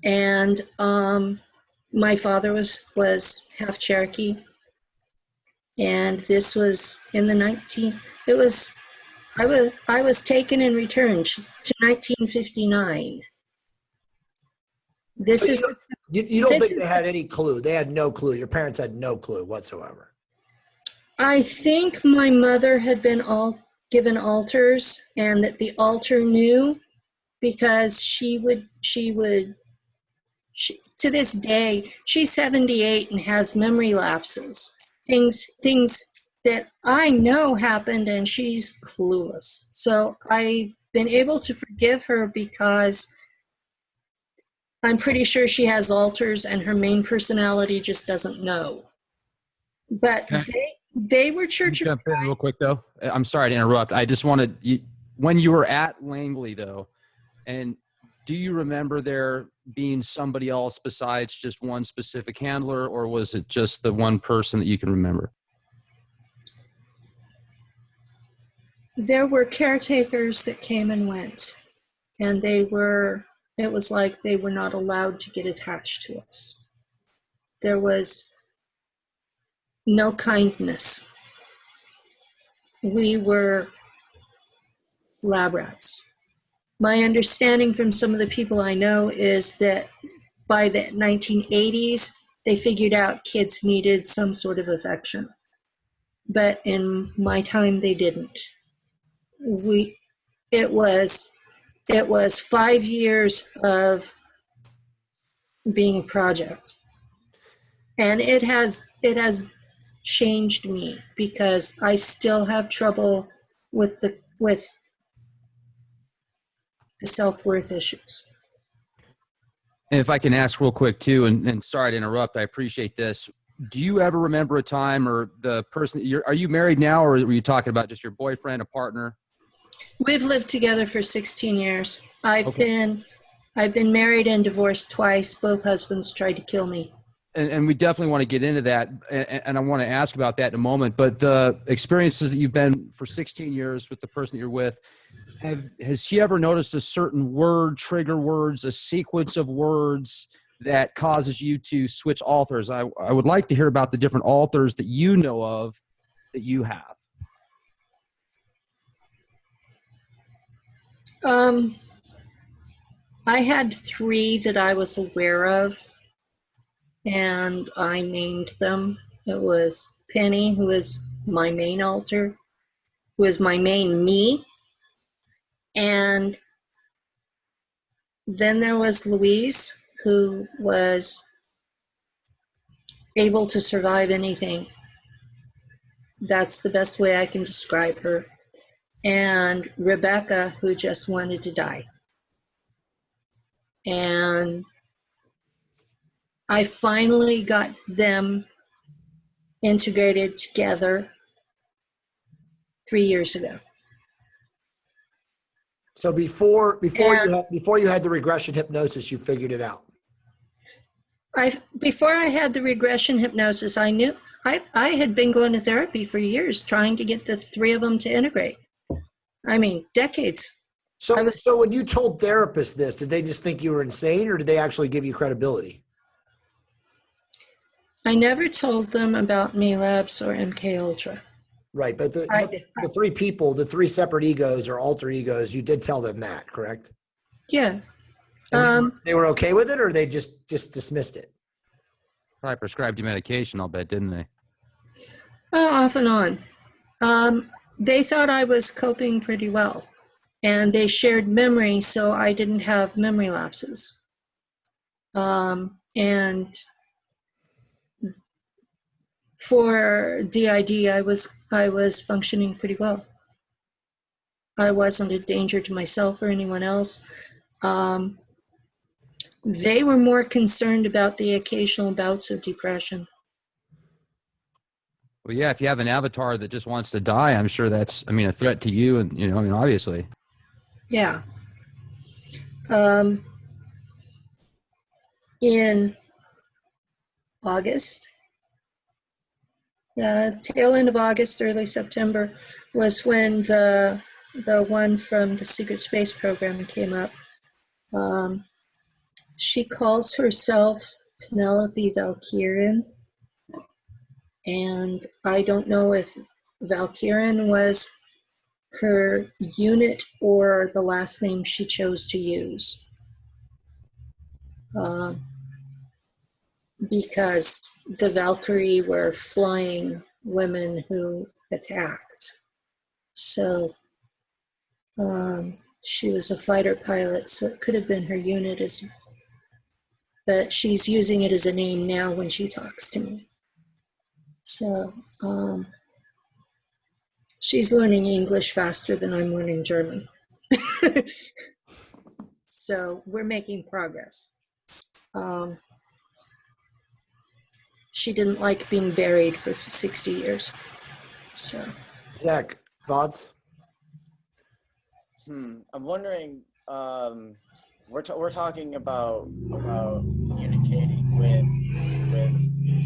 and um, my father was was half Cherokee, and this was in the 19. It was I was I was taken and returned to 1959. This is You, you don't think they had any clue? They had no clue. Your parents had no clue whatsoever. I think my mother had been all given alters, and that the alter knew because she would she would she, to this day she's 78 and has memory lapses things things that i know happened and she's clueless so i've been able to forgive her because i'm pretty sure she has alters and her main personality just doesn't know but Okay. they they were church of jump in real quick though. Uh, I'm sorry to interrupt. I just wanted you, when you were at Langley though, and do you remember there being somebody else besides just one specific handler, or was it just the one person that you can remember? there were caretakers that came and went and they were it was like they were not allowed to get attached to us. There was no kindness. We were lab rats. My understanding from some of the people i know is that by the 1980s they figured out kids needed some sort of affection. But in my time they didn't. We it was it was five years of being a project and it has it has changed me because i still have trouble with the with the self-worth issues And if I can ask real quick too, and, and sorry to interrupt, I appreciate this. Do you ever remember a time or the person you're, are you married now or were you talking about just your boyfriend, a partner? We've lived together for 16 years. I've Okay. been i've been married and divorced twice. Both husbands tried to kill me. And, and we definitely want to get into that and, and i want to ask about that in a moment but the experiences that you've been for 16 years with the person that you're with have has she ever noticed a certain word trigger words a sequence of words that causes you to switch alters? I, I would like to hear about the different alters that you know of that you have Um, I had three that I was aware of, and I named them. It was Penny, who is my main alter, who is my main me, and then there was Louise, who was able to survive anything. That's the best way I can describe her. And Rebecca, who just wanted to die. And I finally got them integrated together three years ago. So before before And- you had, before you had the regression hypnosis, you figured it out. I before I had the regression hypnosis, I knew I I had been going to therapy for years trying to get the three of them to integrate. I mean, decades. So I was- so when you told therapists this, did they just think you were insane, or did they actually give you credibility? I never told them about MILABs or MK Ultra. Right, but the I the three people, the three separate egos or alter egos, you did tell them that, correct? Yeah. Um, they were okay with it, or they just just dismissed it. Probably prescribed you medication, I'll bet, didn't they? oh, off and on. Um, they thought I was coping pretty well, and they shared memory, so I didn't have memory lapses. Um, and for DID, I was I was functioning pretty well. I wasn't a danger to myself or anyone else. Um, they were more concerned about the occasional bouts of depression. Well, yeah, if you have an avatar that just wants to die, I'm sure that's, I mean, a threat to you. And, you know, I mean, obviously. Yeah. Um, in August, uh, tail end of August, early September, was when the the one from the secret space program came up. Um, she calls herself Penelope Valkyrian, and I don't know if Valkyrian was her unit or the last name she chose to use. Um, because the Valkyrie were flying women who attacked. So um, she was a fighter pilot, so it could have been her unit as but she's using it as a name now when she talks to me. So um, she's learning English faster than I'm learning German. so we're making progress. Um, she didn't like being buried for 60 years. So Zach, thoughts? Hmm. I'm wondering. Um, we're ta- we're talking about about communicating with with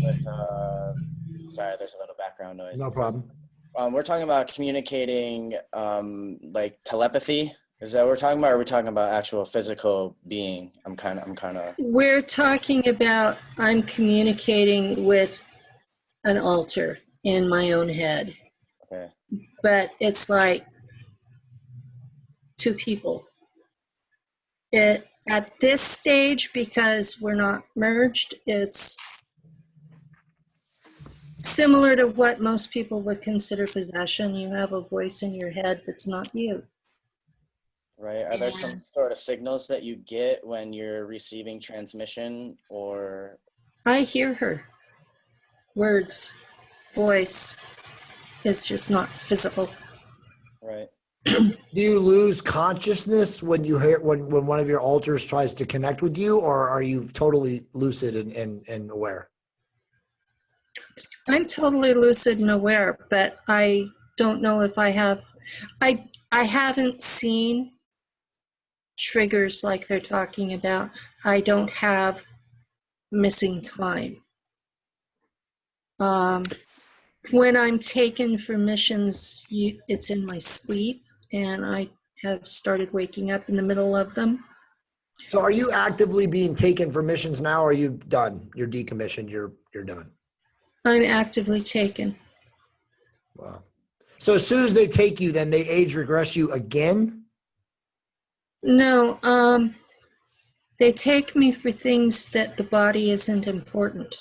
with. Uh, sorry, there's a little background noise. No problem. Um, we're talking about communicating, um, like telepathy. Is that what we're talking about? Or are we talking about actual physical being? I'm kind of. I'm kind of. we're talking about I'm communicating with an alter in my own head, Okay. but it's like two people. It, at this stage, because we're not merged, it's similar to what most people would consider possession. You have a voice in your head that's not you. Right. Are there some sort of signals that you get when you're receiving transmission, or I hear her. Words, voice. It's just not physical. right? Do you lose consciousness when you hear when when one of your alters tries to connect with you, or are you totally lucid and and, and aware? I'm totally lucid and aware, but I don't know if I have I I haven't seen triggers like they're talking about. I don't have missing time. Um, when I'm taken for missions, you, it's in my sleep, and I have started waking up in the middle of them. So, are you actively being taken for missions now? Or are you done? You're decommissioned. You're you're done. I'm actively taken. Wow. So as soon as they take you, then they age regress you again. No, um, They take me for things that the body isn't important.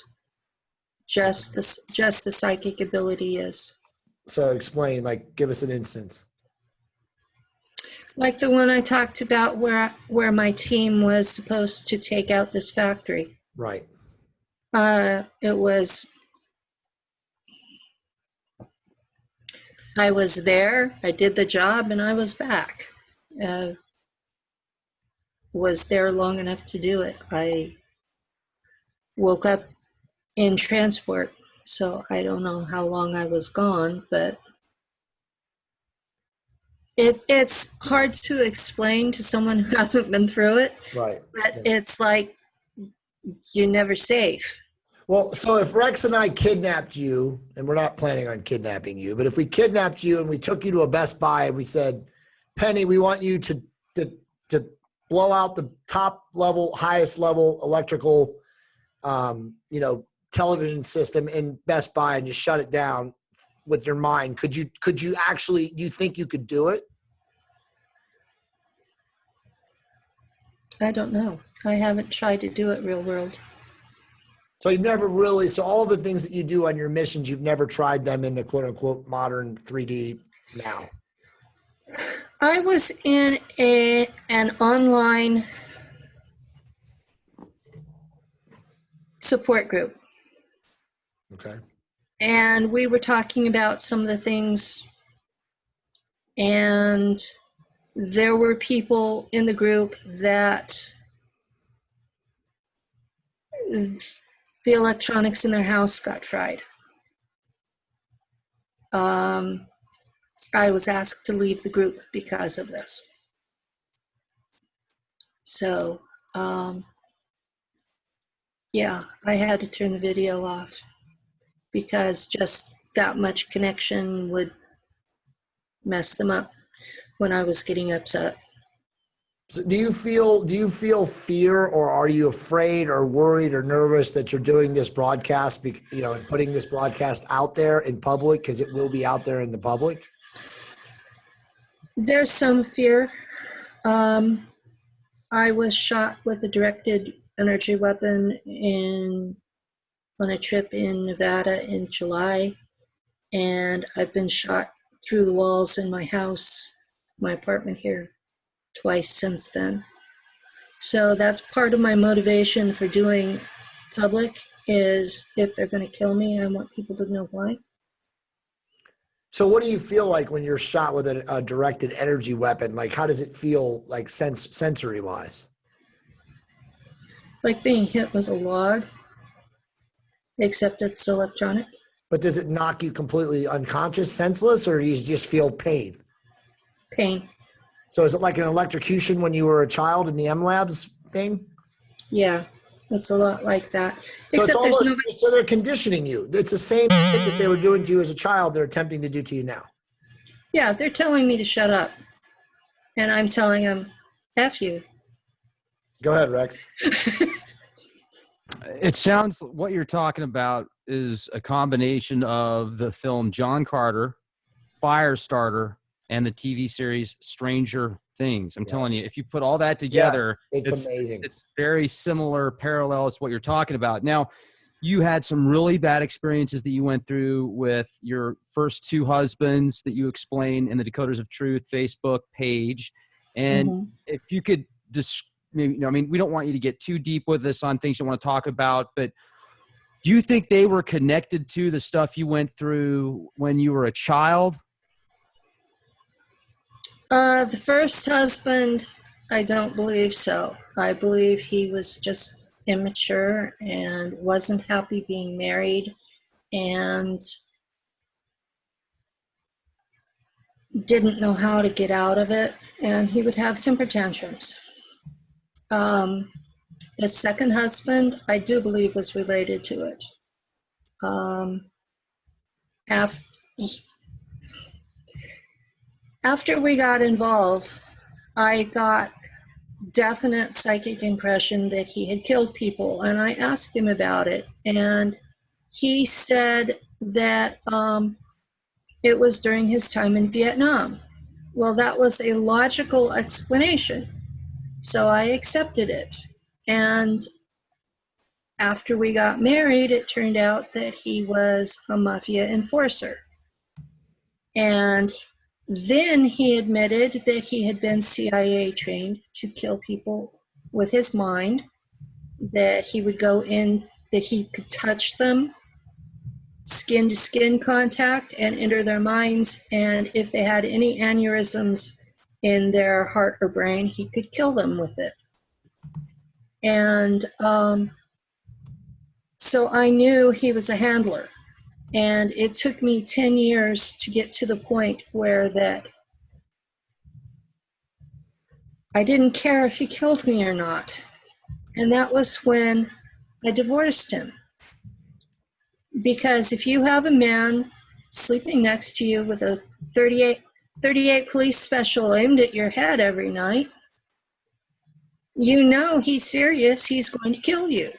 Just the, just the psychic ability is. So explain, like, give us an instance. Like the one I talked about where, where my team was supposed to take out this factory. Right. Uh, it was, I was there, I did the job, and I was back. Uh, was there long enough to do it. I woke up in transport, so I don't know how long I was gone, but it, it's hard to explain to someone who hasn't been through it, Right. but it's like you're never safe. Well, so if Rex and I kidnapped you, and we're not planning on kidnapping you, but if we kidnapped you and we took you to a Best Buy and we said, Penny, we want you to to to blow out the top level, highest level electrical, um, you know, television system in Best Buy and just shut it down with your mind, could you could you actually? You think you could do it? I don't know. I haven't tried to do it real world. So you've never really. So all of the things that you do on your missions, you've never tried them in the quote unquote modern 3D now. I was in a an online support group Okay. and we were talking about some of the things and there were people in the group that the electronics in their house got fried. Um, I was asked to leave the group because of this. So, um, yeah, I had to turn the video off because just that much connection would mess them up when I was getting upset. So do you feel do you feel fear or are you afraid or worried or nervous that you're doing this broadcast you know and putting this broadcast out there in public because it will be out there in the public There's some fear. Um, I was shot with a directed energy weapon in on a trip in Nevada in July, and I've been shot through the walls in my house, my apartment here, twice since then. So that's part of my motivation for doing public is if they're going to kill me, I want people to know why. so what do you feel like when you're shot with a, a directed energy weapon like how does it feel like sense sensory wise Like being hit with a log, except it's electronic. but does it knock you completely unconscious senseless or do you just feel pain Pain. So is it like an electrocution when you were a child in the MILABs thing Yeah, it's a lot like that. So it's Except there's almost, no. so they're conditioning you. It's the same shit that they were doing to you as a child. They're attempting to do to you now. Yeah, they're telling me to shut up, and I'm telling them, "F you." Go ahead, Rex. It sounds what you're talking about is a combination of the film John Carter, Firestarter, and the TV series Stranger Things. I'm telling you, if you put all that together, Yes, it's, it's- amazing. it's very similar parallels to what you're talking about. Now, you had some really bad experiences that you went through with your first two husbands that you explain in the Decoders of Truth Facebook page. And Mhm. if you could just maybe, you know, I mean, we don't want you to get too deep with us on things you want to talk about, but do you think they were connected to the stuff you went through when you were a child? Uh, the first husband, I don't believe so. I believe he was just immature and wasn't happy being married, and didn't know how to get out of it, and he would have temper tantrums. Um, his second husband, I do believe, was related to it. Um, af- after we got involved, I got definite psychic impression that he had killed people, and I asked him about it, and he said that um, it was during his time in Vietnam. Well, that was a logical explanation, so I accepted it. And after we got married, it turned out that he was a mafia enforcer. And then he admitted that he had been CIA trained to kill people with his mind, that he would go in, that he could touch them, skin to skin contact, and enter their minds. And if they had any aneurysms in their heart or brain, he could kill them with it. And um, so I knew he was a handler. And it took me 10 years to get to the point where that I didn't care if he killed me or not. And that was when I divorced him. Because if you have a man sleeping next to you with a 38, 38 police special aimed at your head every night, you know he's serious, he's going to kill you.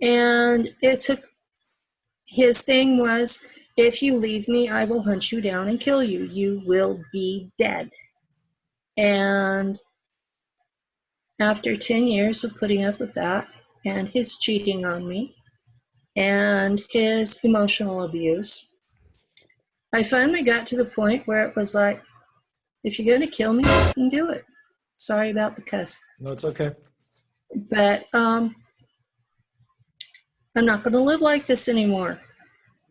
And it took his thing was if you leave me, I will hunt you down and kill you. You will be dead. And after 10 years of putting up with that and his cheating on me and his emotional abuse, I finally got to the point where it was like, if you're going to kill me, you can do it. Sorry about the cuss. No, it's okay. But um, I'm not going to live like this anymore.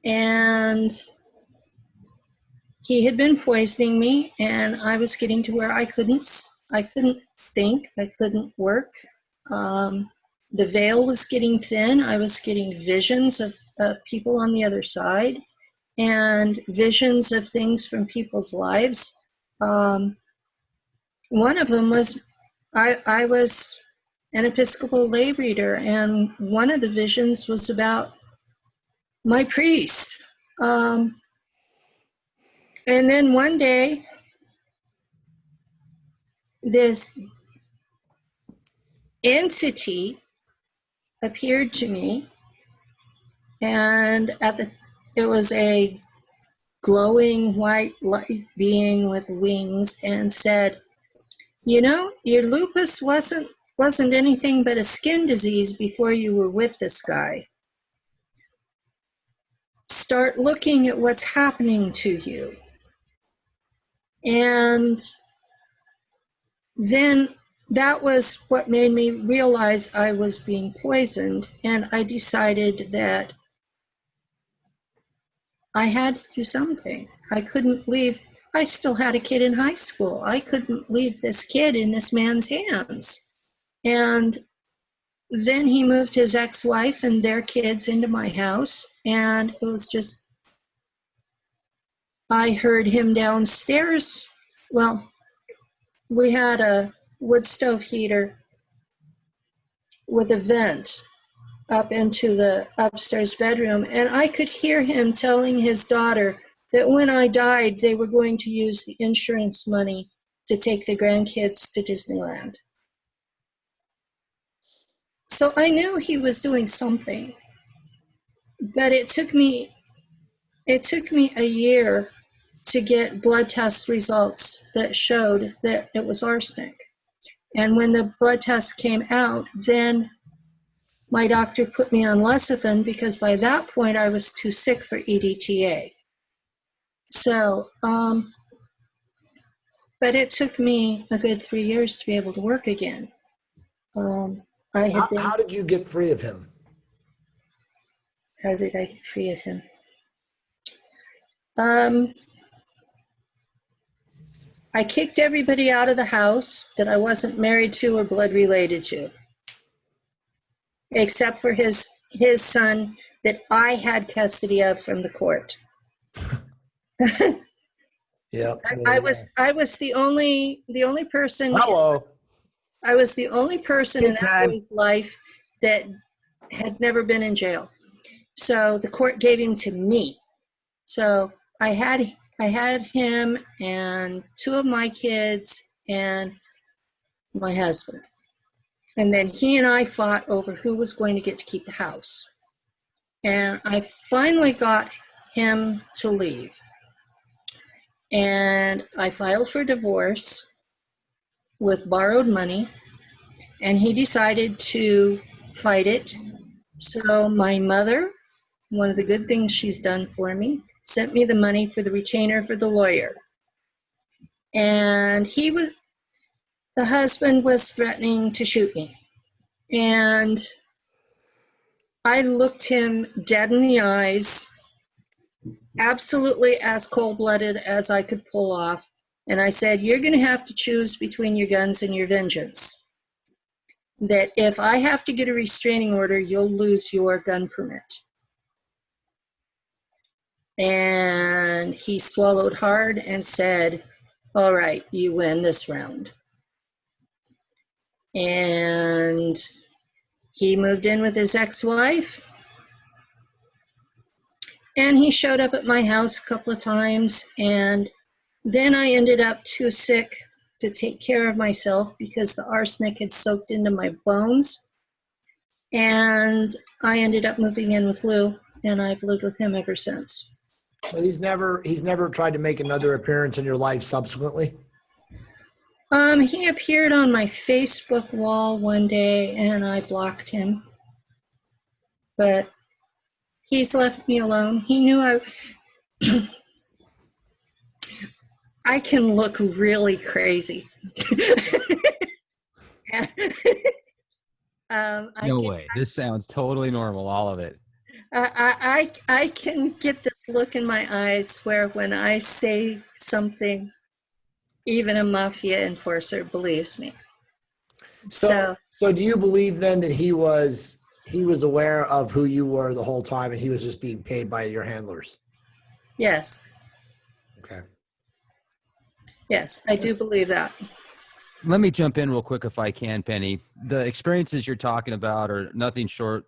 And he had been poisoning me, and I was getting to where I couldn't, I couldn't think, I couldn't work. Um, the veil was getting thin. I was getting visions of, of people on the other side, and visions of things from people's lives. Um, one of them was I, I was an Episcopal lay reader, and one of the visions was about my priest. Um, and then one day, this entity appeared to me, and at the it was a glowing white light being with wings, and said, "You know, your lupus wasn't wasn't anything but a skin disease before you were with this guy. Start looking at what's happening to you. And then that was what made me realize I was being poisoned. And I decided that I had to do something. I couldn't leave. I still had a kid in high school. I couldn't leave this kid in this man's hands. And then he moved his ex wife and their kids into my house. And it was just, I heard him downstairs. Well, we had a wood stove heater with a vent up into the upstairs bedroom. And I could hear him telling his daughter that when I died, they were going to use the insurance money to take the grandkids to Disneyland. So I knew he was doing something. But it took me it took me a year to get blood test results that showed that it was arsenic. And when the blood test came out, then my doctor put me on lecithin because by that point I was too sick for EDTA. So, um, but it took me a good three years to be able to work again. Um, I had How, been, how did you get free of him? how did I get free of him? Um, I kicked everybody out of the house that I wasn't married to or blood related to, except for his his son that I had custody of from the court. Yeah. I, I was I was the only the only person Hello. I was the only person in that boy's life that had never been in jail. So the court gave him to me. So I had I had him and two of my kids and my husband. And then he and I fought over who was going to get to keep the house. And I finally got him to leave. And I filed for divorce with borrowed money and he decided to fight it. So my mother, one of the good things she's done for me, sent me the money for the retainer for the lawyer. And he was, the husband was threatening to shoot me. And I looked him dead in the eyes, absolutely as cold blooded as I could pull off. And I said, You're going to have to choose between your guns and your vengeance. That if I have to get a restraining order, you'll lose your gun permit. And he swallowed hard and said, All right, you win this round. And he moved in with his ex wife. And he showed up at my house a couple of times. And then I ended up too sick to take care of myself because the arsenic had soaked into my bones. And I ended up moving in with Lou, and I've lived with him ever since. So he's never he's never tried to make another appearance in your life subsequently. Um, he appeared on my Facebook wall one day and I blocked him. But he's left me alone. He knew I I can look really crazy. um, I No can- way. This sounds totally normal. All of it. I, I, I I can get this look in my eyes where when I say something, even a mafia enforcer believes me. So, So, so do you believe then that he was he was aware of who you were the whole time and he was just being paid by your handlers? yes, Okay. Yes, I do believe that. Let me jump in real quick if I can, Penny. The experiences you're talking about are nothing short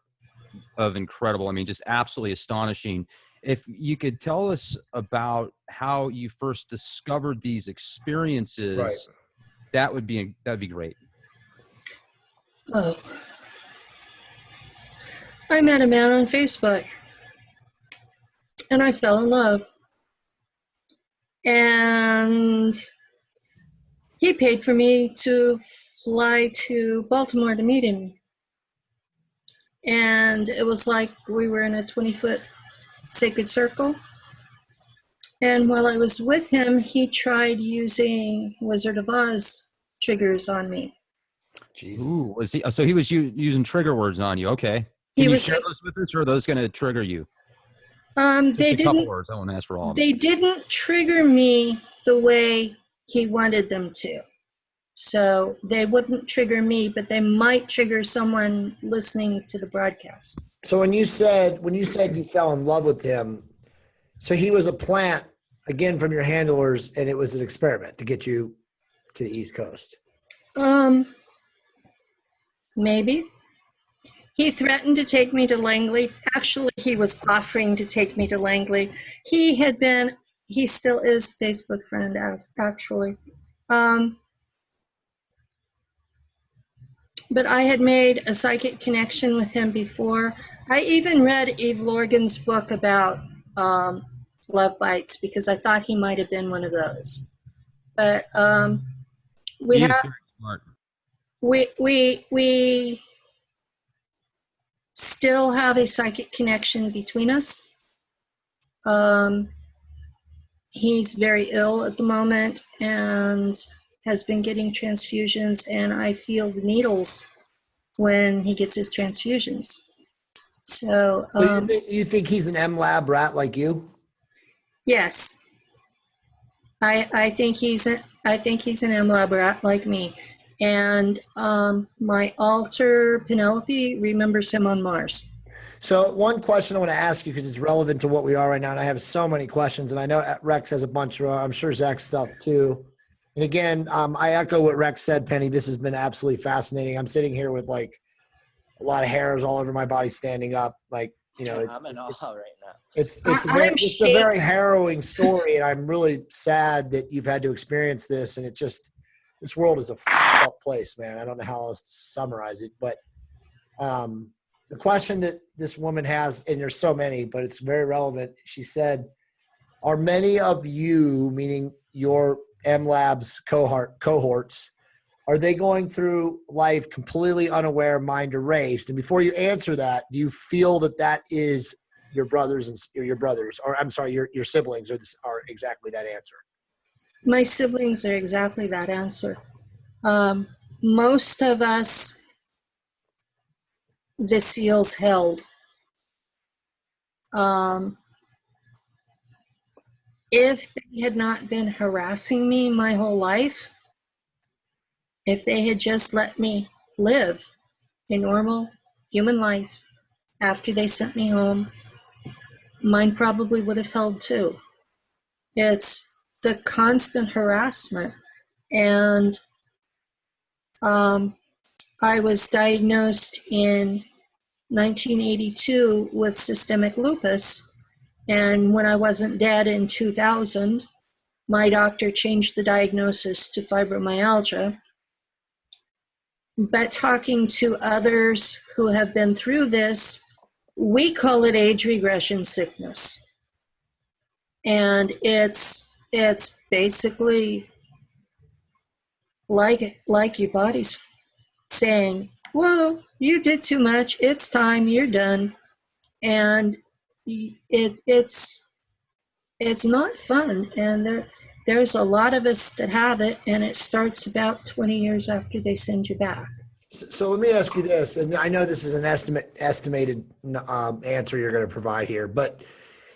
of incredible. I mean, just absolutely astonishing. If you could tell us about how you first discovered these experiences, Right. that would be that'd be great. Oh. I met a man on Facebook and I fell in love. And he paid for me to fly to Baltimore to meet him. And it was like we were in a 20 foot sacred circle. And while I was with him, he tried using Wizard of Oz triggers on me. Jesus. Ooh, was he? So he was u- using trigger words on you. Okay. He you was share just- those with us, or are those going to trigger you? Um, Just they a didn't. words. I won't ask for all of them. They didn't trigger me the way he wanted them to. So they wouldn't trigger me, but they might trigger someone listening to the broadcast. So when you said when you said you fell in love with him, so he was a plant again from your handlers, and it was an experiment to get you to the East Coast. Um, maybe. He threatened to take me to Langley. Actually, he was offering to take me to Langley. He had been, he still is Facebook friend, actually. Um, but I had made a psychic connection with him before. I even read Eve Lorgen's book about um, love bites because I thought he might have been one of those. But um, we have we we we still have a psychic connection between us. Um, he's very ill at the moment and has been getting transfusions, and I feel the needles when he gets his transfusions. So, So you, um, think, you think he's an MILAB rat like you? yes, I I think he's a, I think he's an MILAB rat like me, and um, my alter Penelope remembers him on Mars. So one question I want to ask you because it's relevant to what we are right now, and I have so many questions, and I know Rex has a bunch of, I'm sure Zach stuff too. And again, um, I echo what Rex said, Penny. This has been absolutely fascinating. I'm sitting here with like a lot of hairs all over my body standing up, like you know, it's, I'm in awe right now. it's it's, a I- very, it's a very harrowing story, and I'm really sad that you've had to experience this. And it just this world is a fucked up place, man. I don't know how else to summarize it, but um, the question that this woman has, and there's so many, but it's very relevant. She said, "Are many of you, meaning your MILABs cohort cohorts, are they going through life completely unaware, mind erased? And before you answer that, do you feel that that is your brothers and your brothers, or I'm sorry, your your siblings are are exactly that answer? My siblings are exactly that answer. Um, most of us, the seals held. Um, if they had not been harassing me my whole life, if they had just let me live a normal human life after they sent me home, mine probably would have held too. It's the constant harassment. And um, I was diagnosed in 1982 with systemic lupus. And when I wasn't dead in 2000, my doctor changed the diagnosis to fibromyalgia. But talking to others who have been through this, we call it age regression sickness. And it's it's basically like like your body's saying, "Whoa, you did too much. It's time. You're done." And it it's it's not fun. And there there's a lot of us that have it, and it starts about 20 years after they send you back. So, so let me ask you this, and I know this is an estimate estimated um, answer you're going to provide here, but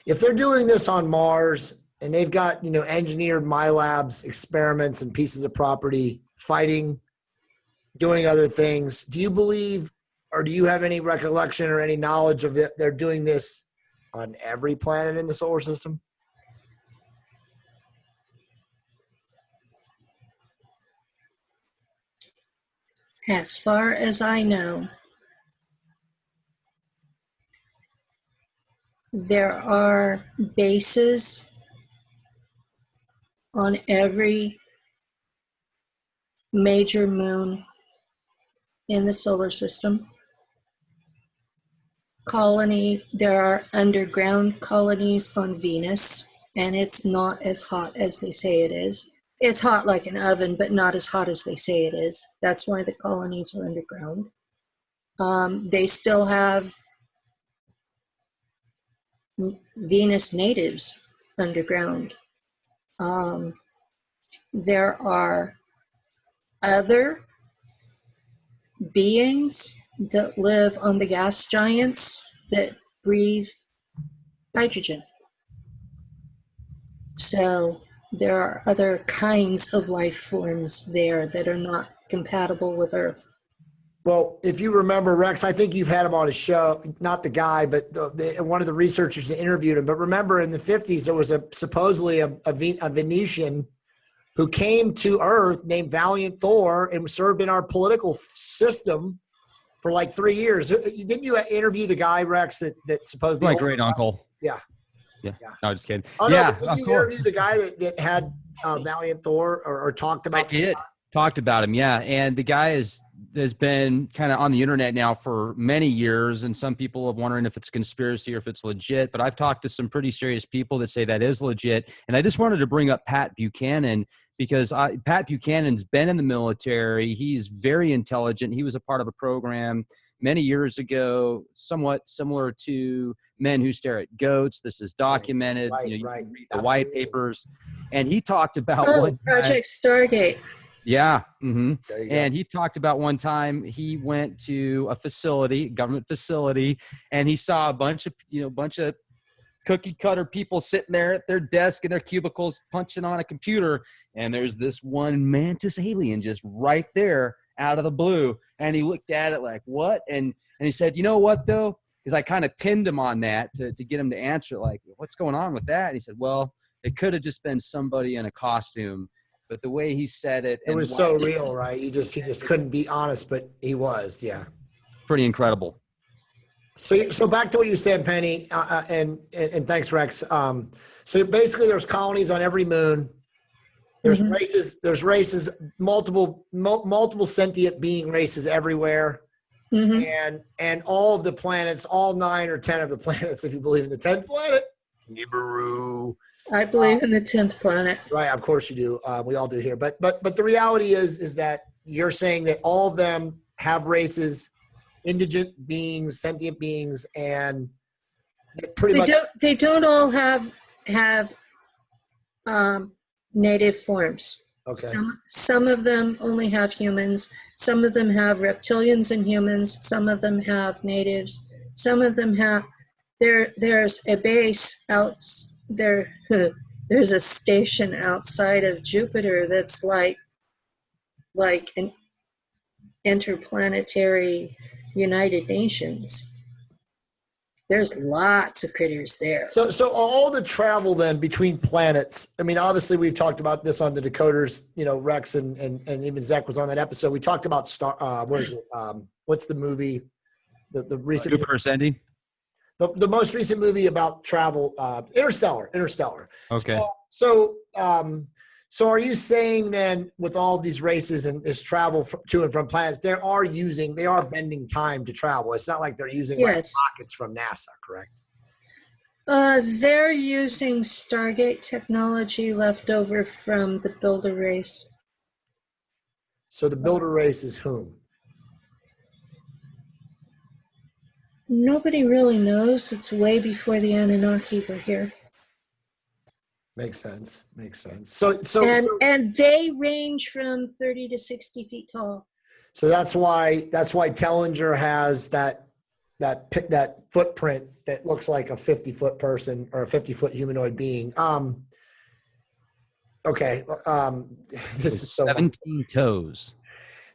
if they're doing this on Mars and they've got you know engineered MILABs experiments and pieces of property fighting, doing other things, do you believe, or do you have any recollection or any knowledge of it? They're doing this on every planet in the solar system. As far as I know, there are bases on every major moon in the solar system. Colony, there are underground colonies on Venus, and it's not as hot as they say it is. It's hot like an oven, but not as hot as they say it is. That's why the colonies are underground. Um, they still have Venus natives underground. Um, there are other beings that live on the gas giants that breathe hydrogen. So there are other kinds of life forms there that are not compatible with Earth. Well, if you remember Rex, I think you've had him on a show, not the guy, but the, the, one of the researchers that interviewed him. But remember, in the '50s, there was a supposedly a, a, a Venetian who came to Earth named Valiant Thor and served in our political system for like three years. Uh, uh, didn't you uh, interview the guy Rex that that supposedly My great uncle. Yeah. Yeah. Yeah. No, just kidding. Oh, no, yeah. of you course. interview the guy that, that had uh, Valiant Thor or, or talked about? this did. guy? Talked about him, yeah. And the guy is has been kind of on the internet now for many years, and some people are wondering if it's a conspiracy or if it's legit. But I've talked to some pretty serious people that say that is legit. And I just wanted to bring up Pat Buchanan because I, Pat Buchanan's been in the military. He's very intelligent. He was a part of a program many years ago, somewhat similar to Men Who Stare at Goats. This is documented. Right, you know, you right. can read the white papers. And he talked about Oh, one time- Project Stargate. yeah. hmm There you go. And he talked about one time he went to a facility, government facility, and he saw a bunch of you know bunch of cookie cutter people sitting there at their desk in their cubicles punching on a computer, and there's this one mantis alien just right there out of the blue, and he looked at it like what, and and he said, you know what though, because I kind of pinned him on that to to get him to answer like what's going on with that, and he said, well, it could have just been somebody in a costume. But the way he said it, It was so real, right? You just he just couldn't be honest, but he was. Yeah. pretty incredible. So, so back to what you said, Penny, uh, uh, and, and and thanks, Rex. Um, so basically, there's colonies on every moon. There's Mhm. races. There's races. Multiple mul- multiple sentient being races everywhere, hmm and and all of the planets, all nine or ten of the planets, if you believe in the tenth planet, Nibiru. I believe in the 10th planet. Right, of course you do. Uh, we all do here. But but but the reality is is that you're saying that all of them have races, indigent beings, sentient beings, and pretty They much. don't, they don't all have, have um, native forms. Okay. Some, some of them only have humans. Some of them have reptilians and humans. Some of them have natives. Some of them have. There, there's a base out there. There's a station outside of Jupiter that's like, like an interplanetary United Nations. There's lots of critters there. So, so all the travel then between planets. I mean, obviously we've talked about this on the decoders. You know, Rex and and, and even Zach was on that episode. We talked about star. Uh, what is it? Um, what's the movie? The the recent Jupiter ascending. the, the most recent movie about travel. Uh, Interstellar. Interstellar. Okay. So, so, um, so are you saying then, with all these races and this travel to and from planets, they are using, they are bending time to travel. It's not like they're using like rockets from NASA, correct? Uh, they're using Stargate technology left over from the Builder race. So the builder race is whom? Nobody really knows. It's way before the Anunnaki were here. Makes sense. Makes sense. So, so, and, so, and they range from 30 to 60 feet tall. so that's why that's why Tellinger has that that pic- that footprint that looks like a 50 foot person or a 50 foot humanoid being. Um. Okay. Um. This is so. Seventeen toes.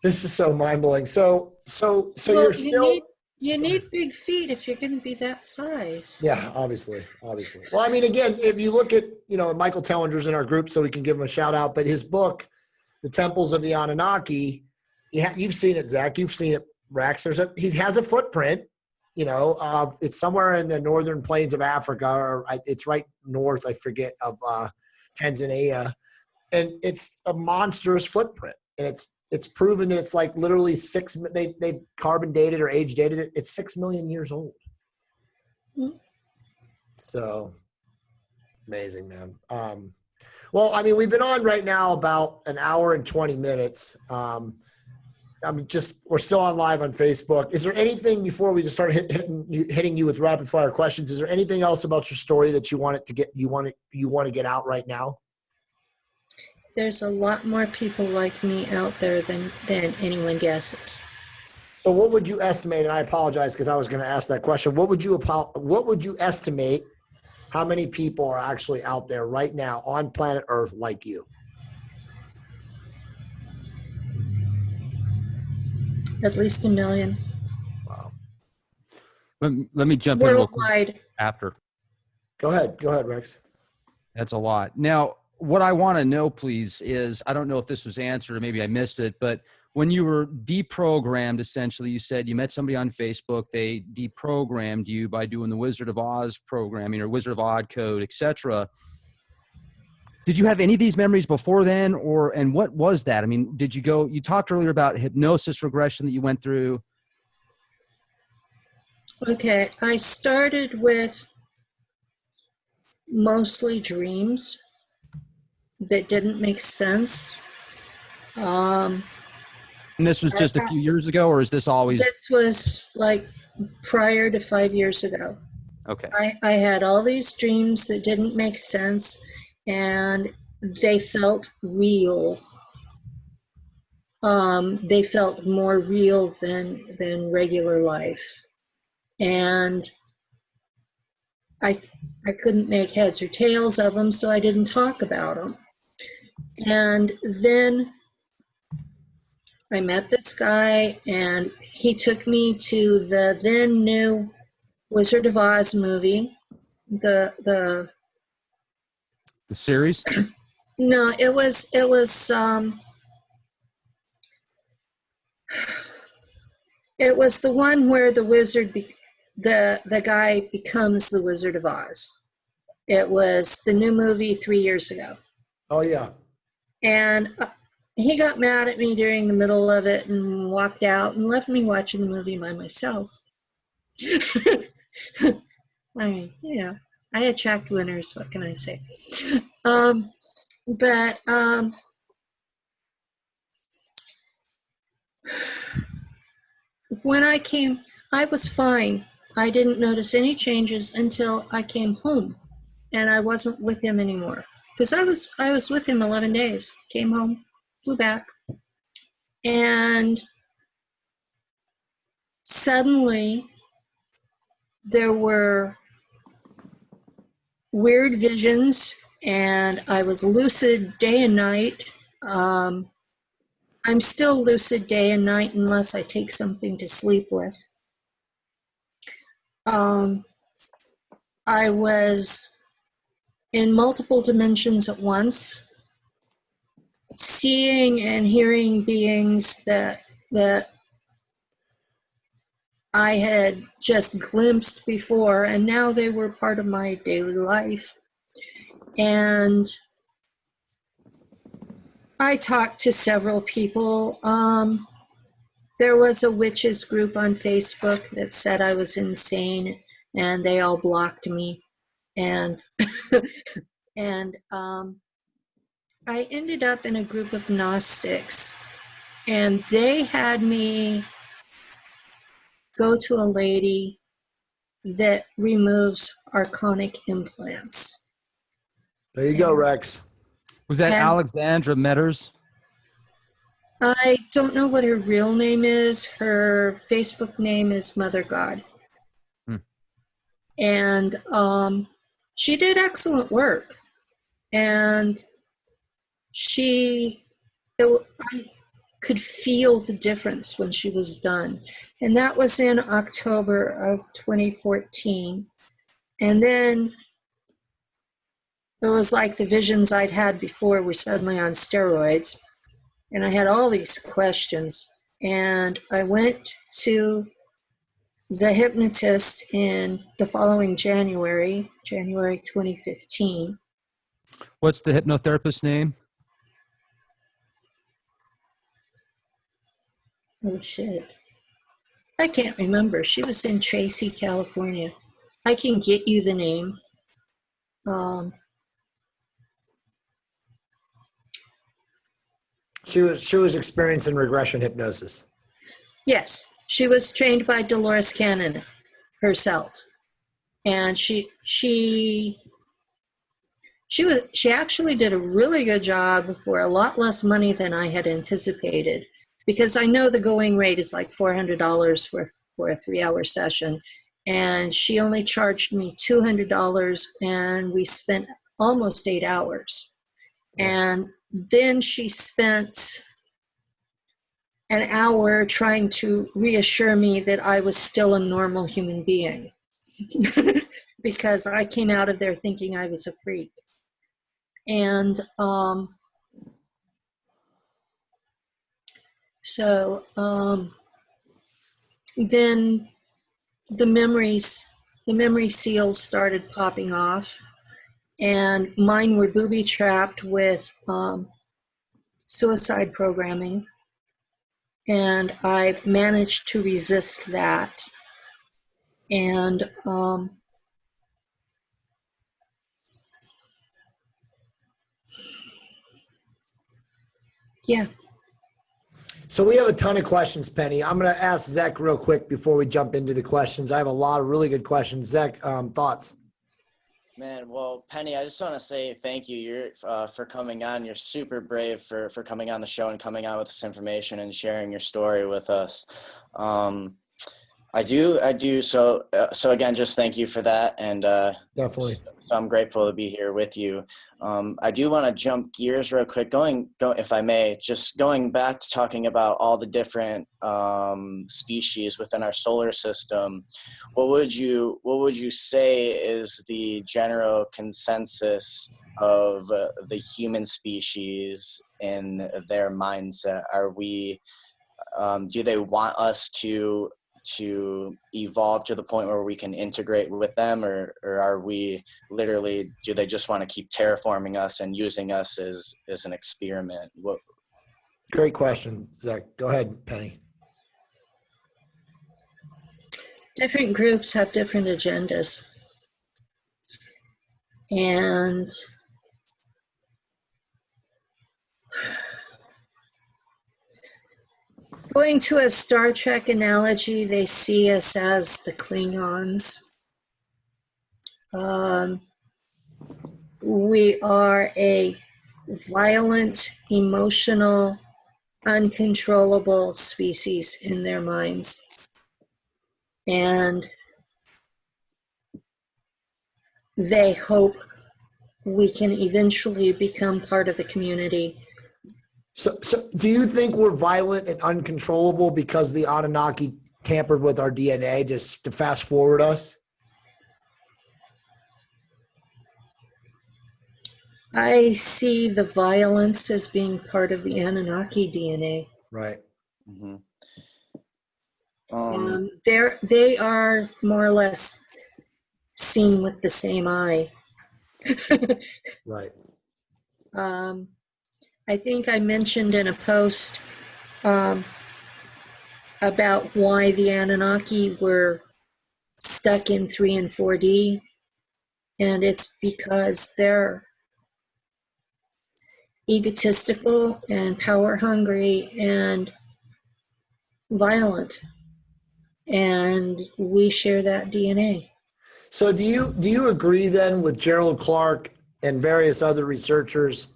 This is so mind blowing. So, so, so Well, you're you still. need, you need big feet if you're going to be that size. Yeah, obviously, obviously. Well, I mean, again, if you look at, you know, Michael Tellinger's in our group, so we can give him a shout out. But his book, "The Temples of the Anunnaki," you ha- you've seen it, Zach. You've seen it, Rex. There's a he has a footprint. You know, uh, it's somewhere in the northern plains of Africa, or I, it's right north. I forget of uh, Tanzania, and it's a monstrous footprint, and it's it's proven that it's like literally six. They they've carbon dated or age dated it. It's six million years old. Hmm. So amazing, man. Um, well, I mean, we've been on right now about an hour and 20 minutes. Um, I'm just, we're still on live on Facebook. Is there anything before we just start hit, hitting, you, hitting you with rapid fire questions? Is there anything else about your story that you want it to get, you want it, you want to get out right now? There's a lot more people like me out there than, than anyone guesses. So what would you estimate? And I apologize because I was going to ask that question. What would you, what would you estimate how many people are actually out there right now on planet Earth like you? At least a million. Wow. Let, let me jump in real quick Worldwide. after. Go ahead. Go ahead, Rex. That's a lot. Now, what I want to know, please, is I don't know if this was answered or maybe I missed it, but when you were deprogrammed, essentially, you said you met somebody on Facebook. They deprogrammed you by doing the Wizard of Oz programming or Wizard of Odd code, etc. Did you have any of these memories before then, or and what was that? I mean, did you go? You talked earlier about hypnosis regression that you went through. Okay, I started with mostly dreams that didn't make sense. Um, And this was just a few years ago, or is this always this was like prior to five years ago. okay? I, I had all these dreams that didn't make sense and they felt real. Um, they felt more real than than regular life. And I I couldn't make heads or tails of them, so I didn't talk about them. And then I met this guy, and he took me to the then new Wizard of Oz movie. The the The series. no, it was it was um it was the one where the wizard be, the the guy becomes the Wizard of Oz. It was the new movie 3 years ago. Oh yeah. And uh, he got mad at me during the middle of it and walked out and left me watching the movie by myself. I mean, yeah, I attract winners. What can I say? Um, but um, when I came, I was fine. I didn't notice any changes until I came home and I wasn't with him anymore. Because I was I was with him 11 days. Came home, flew back. And suddenly there were weird visions and I was lucid day and night. Um, I'm still lucid day and night unless I take something to sleep with. Um, I was in multiple dimensions at once, seeing and hearing beings that that I had just glimpsed before, and now they were part of my daily life. And I talked to several people. Um, there was a witches group on Facebook that said I was insane, and they all blocked me. And and um, I ended up in a group of Gnostics, and they had me go to a lady that removes archonic implants. There you go, Rex. Was that And- Alexandra Metters? I don't know what her real name is. Her Facebook name is Mother God. Hmm. And um, she did excellent work. And she, it, I could feel the difference when she was done. And that was in October of 2014. And then it was like the visions I'd had before were suddenly on steroids and I had all these questions. And I went to the hypnotist in the following January, January 2015. What's the hypnotherapist's name? Oh shit. I can't remember. She was in Tracy, California. I can get you the name. Um, She was she was experiencing regression hypnosis. Yes, she was trained by Dolores Cannon herself, and she she she was she actually did a really good job for a lot less money than I had anticipated, because I know the going rate is like four hundred dollars for for a three hour session, and she only charged me two hundred dollars, and we spent almost eight hours, and then she spent an hour trying to reassure me that I was still a normal human being. Because I came out of there thinking I was a freak. And um, so um, then the memories, the memory seals started popping off, and mine were booby trapped with um, suicide programming and I've managed to resist that. And um, yeah, So we have a ton of questions, Penny. I'm going to ask Zach real quick before we jump into the questions. I have a lot of really good questions. Zach, um, thoughts? Man, well, Penny, I just want to say thank you. You're uh, for coming on. You're super brave for for coming on the show and coming out with this information and sharing your story with us. Um, I do, I do. So, uh, so again, just thank you for that, and uh, Definitely. So I'm grateful to be here with you. Um, I do want to jump gears real quick, going, go, if I may, just going back to talking about all the different um, species within our solar system. What would you, what would you say is the general consensus of uh, the human species in their mindset? Are we, um, do they want us to to evolve to the point where we can integrate with them or, or are we literally do they just want to keep terraforming us and using us as as an experiment what Great question, Zach. Go ahead, Penny. different groups have different agendas. And Going to a Star Trek analogy, they see us as the Klingons. Um, we are a violent, emotional, uncontrollable species in their minds. And they hope we can eventually become part of the community. So, so do you think we're violent and uncontrollable because the Anunnaki tampered with our DNA just to fast forward us? I see the violence as being part of the Anunnaki DNA. Right. Mhm. Um, Um, they're, they are more or less seen with the same eye. Right. Um, I think I mentioned in a post um, about why the Anunnaki were stuck in 3 and 4D. And it's because they're egotistical and power hungry and violent. And we share that DNA. So do you do you agree then with Gerald Clark and various other researchers,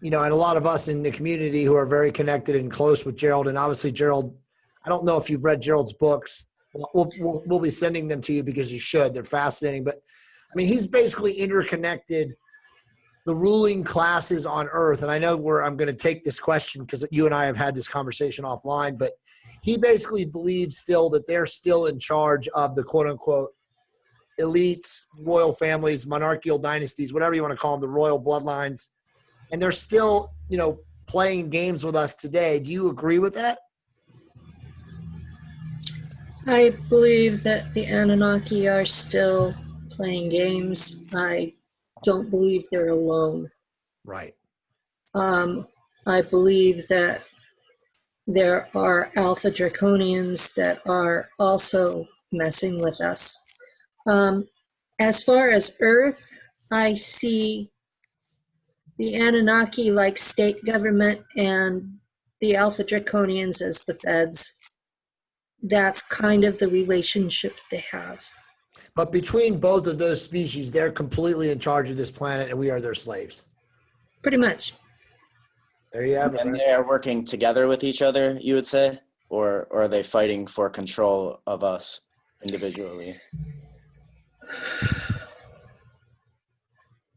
you know, and a lot of us in the community who are very connected and close with Gerald, and obviously Gerald, I don't know if you've read Gerald's books. We'll, we'll, we'll, be sending them to you because you should. They're fascinating. But I mean, he's basically interconnected the ruling classes on Earth. And I know where I'm going to take this question because you and I have had this conversation offline, but he basically believes still that they're still in charge of the quote unquote elites, royal families, monarchical dynasties, whatever you want to call them, the royal bloodlines, and they're still, you know, playing games with us today. Do you agree with that? I believe that the Anunnaki are still playing games. I don't believe they're alone. Right. Um, I believe that there are Alpha Draconians that are also messing with us. Um, as far as Earth, I see the Anunnaki like state government and the Alpha Draconians as the feds. That's kind of the relationship they have. But between both of those species, they're completely in charge of this planet and we are their slaves. Pretty much. There you have it. and they are working together with each other, you would say, or, or are they fighting for control of us individually?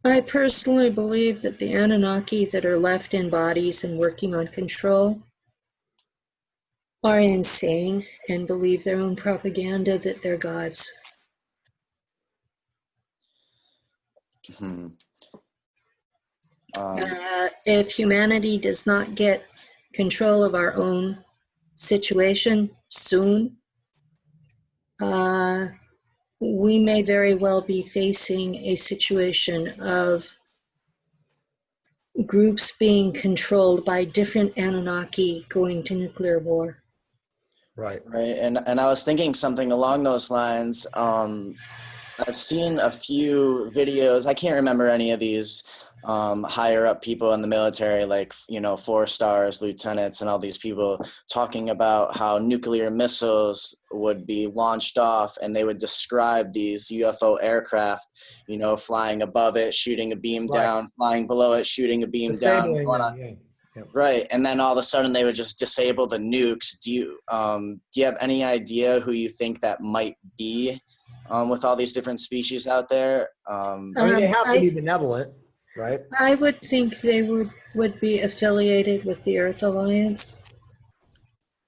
I personally believe that the Anunnaki that are left in bodies and working on control are insane and believe their own propaganda that they're gods. Hmm. Um, Uh, if humanity does not get control of our own situation soon, uh, we may very well be facing a situation of groups being controlled by different Anunnaki going to nuclear war. Right. Right, and and I was thinking something along those lines. Um, I've seen a few videos. I can't remember any of these um, higher up people in the military, like you know, four stars, lieutenants, and all these people talking about how nuclear missiles would be launched off, and they would describe these UFO aircraft, you know, flying above it, shooting a beam Right. down, flying below it, shooting a beam down. Disabling going them, yeah. Right, and then all of a sudden they would just disable the nukes. Do you um, do you have any idea who you think that might be um, with all these different species out there? Um, I mean, they Um, have to be benevolent, right? I would think they would, would be affiliated with the Earth Alliance.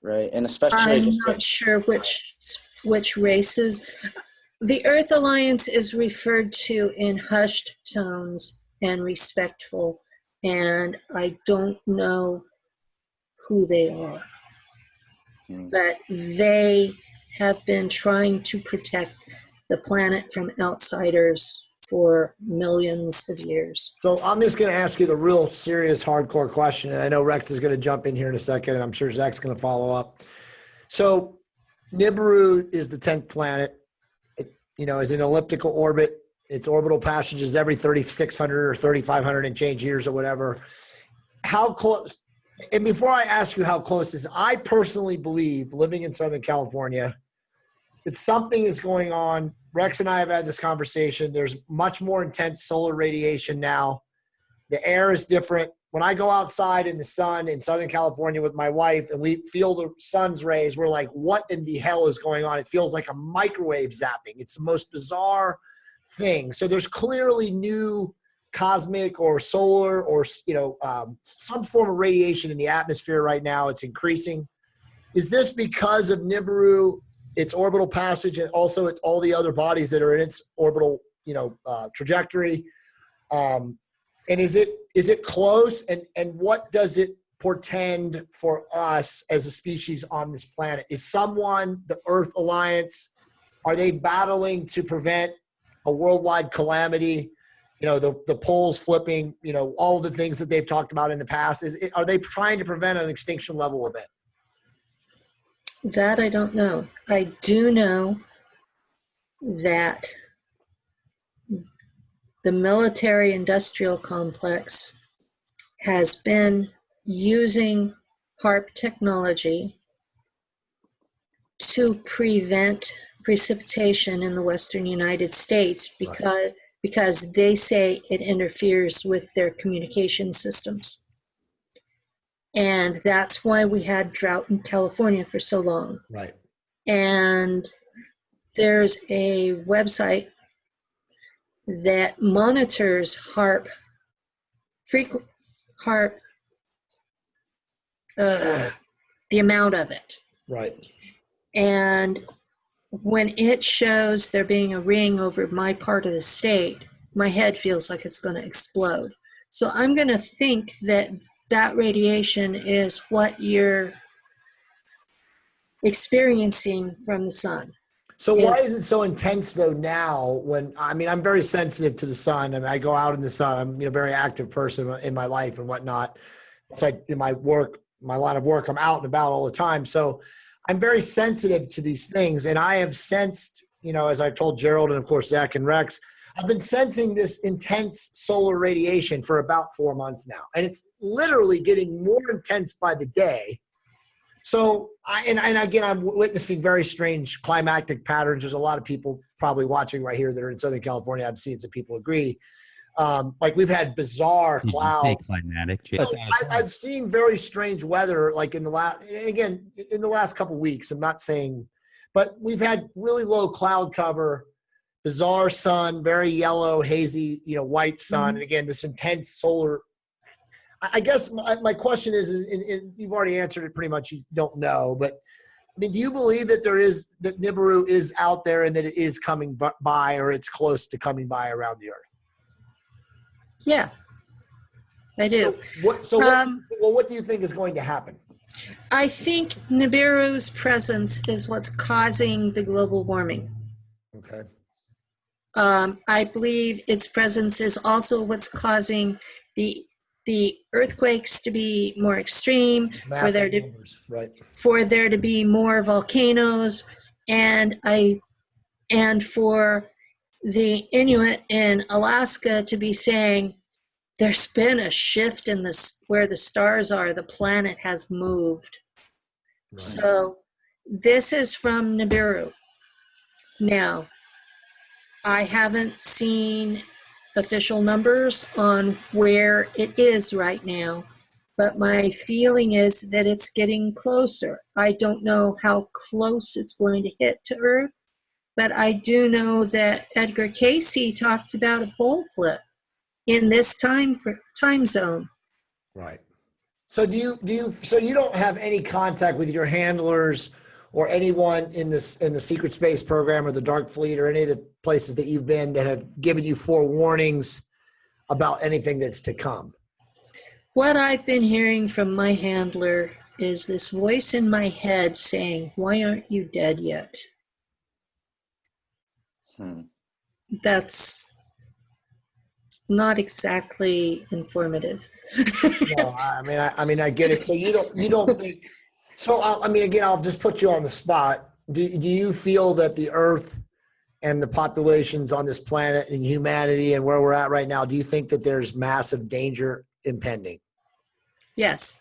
right, and especially I'm just not sure which which races. The Earth Alliance is referred to in hushed tones and respectful, and I don't know who they are. Hmm. But they have been trying to protect the planet from outsiders for millions of years. So I'm just going to ask you the real serious, hardcore question, and I know Rex is going to jump in here in a second, and I'm sure Zach's going to follow up. So Nibiru is the tenth planet. It, you know, is in elliptical orbit. Its orbital passage is every 3,600 or 3,500 and change years or whatever. How close? And before I ask you how close is, I personally believe, living in Southern California, that something is going on. Rex and I have had this conversation. There's much more intense solar radiation now. The air is different. When I go outside in the sun in Southern California with my wife and we feel the sun's rays, we're like, what in the hell is going on? It feels like a microwave zapping. It's the most bizarre thing. So there's clearly new cosmic or solar or you know um, some form of radiation in the atmosphere right now. It's increasing. Is this because of Nibiru, its orbital passage, and also it's all the other bodies that are in its orbital you know uh, trajectory? Um, and is it is it close? And and what does it portend for us as a species on this planet? Is someone the Earth Alliance? Are they battling to prevent a worldwide calamity? you know the the poles flipping you know all the things that they've talked about in the past is are they trying to prevent an extinction level event That I don't know. I do know that the military industrial complex has been using HAARP technology to prevent precipitation in the western United States because because they say it interferes with their communication systems. And that's why we had drought in California for so long. right And there's a website that monitors HAARP, frequent HAARP, uh, the amount of it. right And when it shows there being a ring over my part of the state, my head feels like it's going to explode. So I'm going to think that that radiation is what you're experiencing from the sun. so why is it so intense though now when i mean i'm very sensitive to the sun and i go out in the sun. I'm you know, a very active person in my life and whatnot. It's like in my work my line of work i'm out and about all the time. So i'm very sensitive to these things and i have sensed you know as i've told gerald and of course zach and rex I've been sensing this intense solar radiation for about four months now, and it's literally getting more intense by the day. So, I, and, and again, I'm witnessing very strange climactic patterns. There's a lot of people probably watching right here that are in Southern California. I've seen some people agree. Um, like we've had bizarre Did you say clouds. climatic? I, I've seen very strange weather, like in the last, again, in the last couple weeks. I'm not saying, but we've had really low cloud cover, bizarre sun, very yellow, hazy, you know, white sun, and again, this intense solar. I I guess my, my question is, is and, and you've already answered it pretty much. You don't know, but I mean, do you believe that there is that Nibiru is out there and that it is coming by, or it's close to coming by around the Earth? Yeah, I do. What? So, what, Um, well, what do you think is going to happen? I think Nibiru's presence is what's causing the global warming. Okay. Um, I believe its presence is also what's causing the the earthquakes to be more extreme, for Massive there to numbers, right? for there to be more volcanoes, and I and for the Inuit in Alaska to be saying there's been a shift in this where the stars are. The planet has moved. right. So this is from Nibiru. Now, I haven't seen official numbers on where it is right now, but my feeling is that it's getting closer. I don't know how close it's going to hit to Earth, but I do know that Edgar Cayce talked about a pole flip in this time for, time zone. Right. So do you do you so you don't have any contact with your handlers or anyone in this in the secret space program or the dark fleet or any of the places that you've been that have given you forewarnings about anything that's to come? What I've been hearing from my handler is this voice in my head saying, Why aren't you dead yet? Hmm. That's not exactly informative. no, I mean I, I mean I get it. So you don't you don't think so I, I mean again I'll just put you on the spot. Do, do you feel that the earth and the populations on this planet and humanity and where we're at right now, do you think that there's massive danger impending? Yes.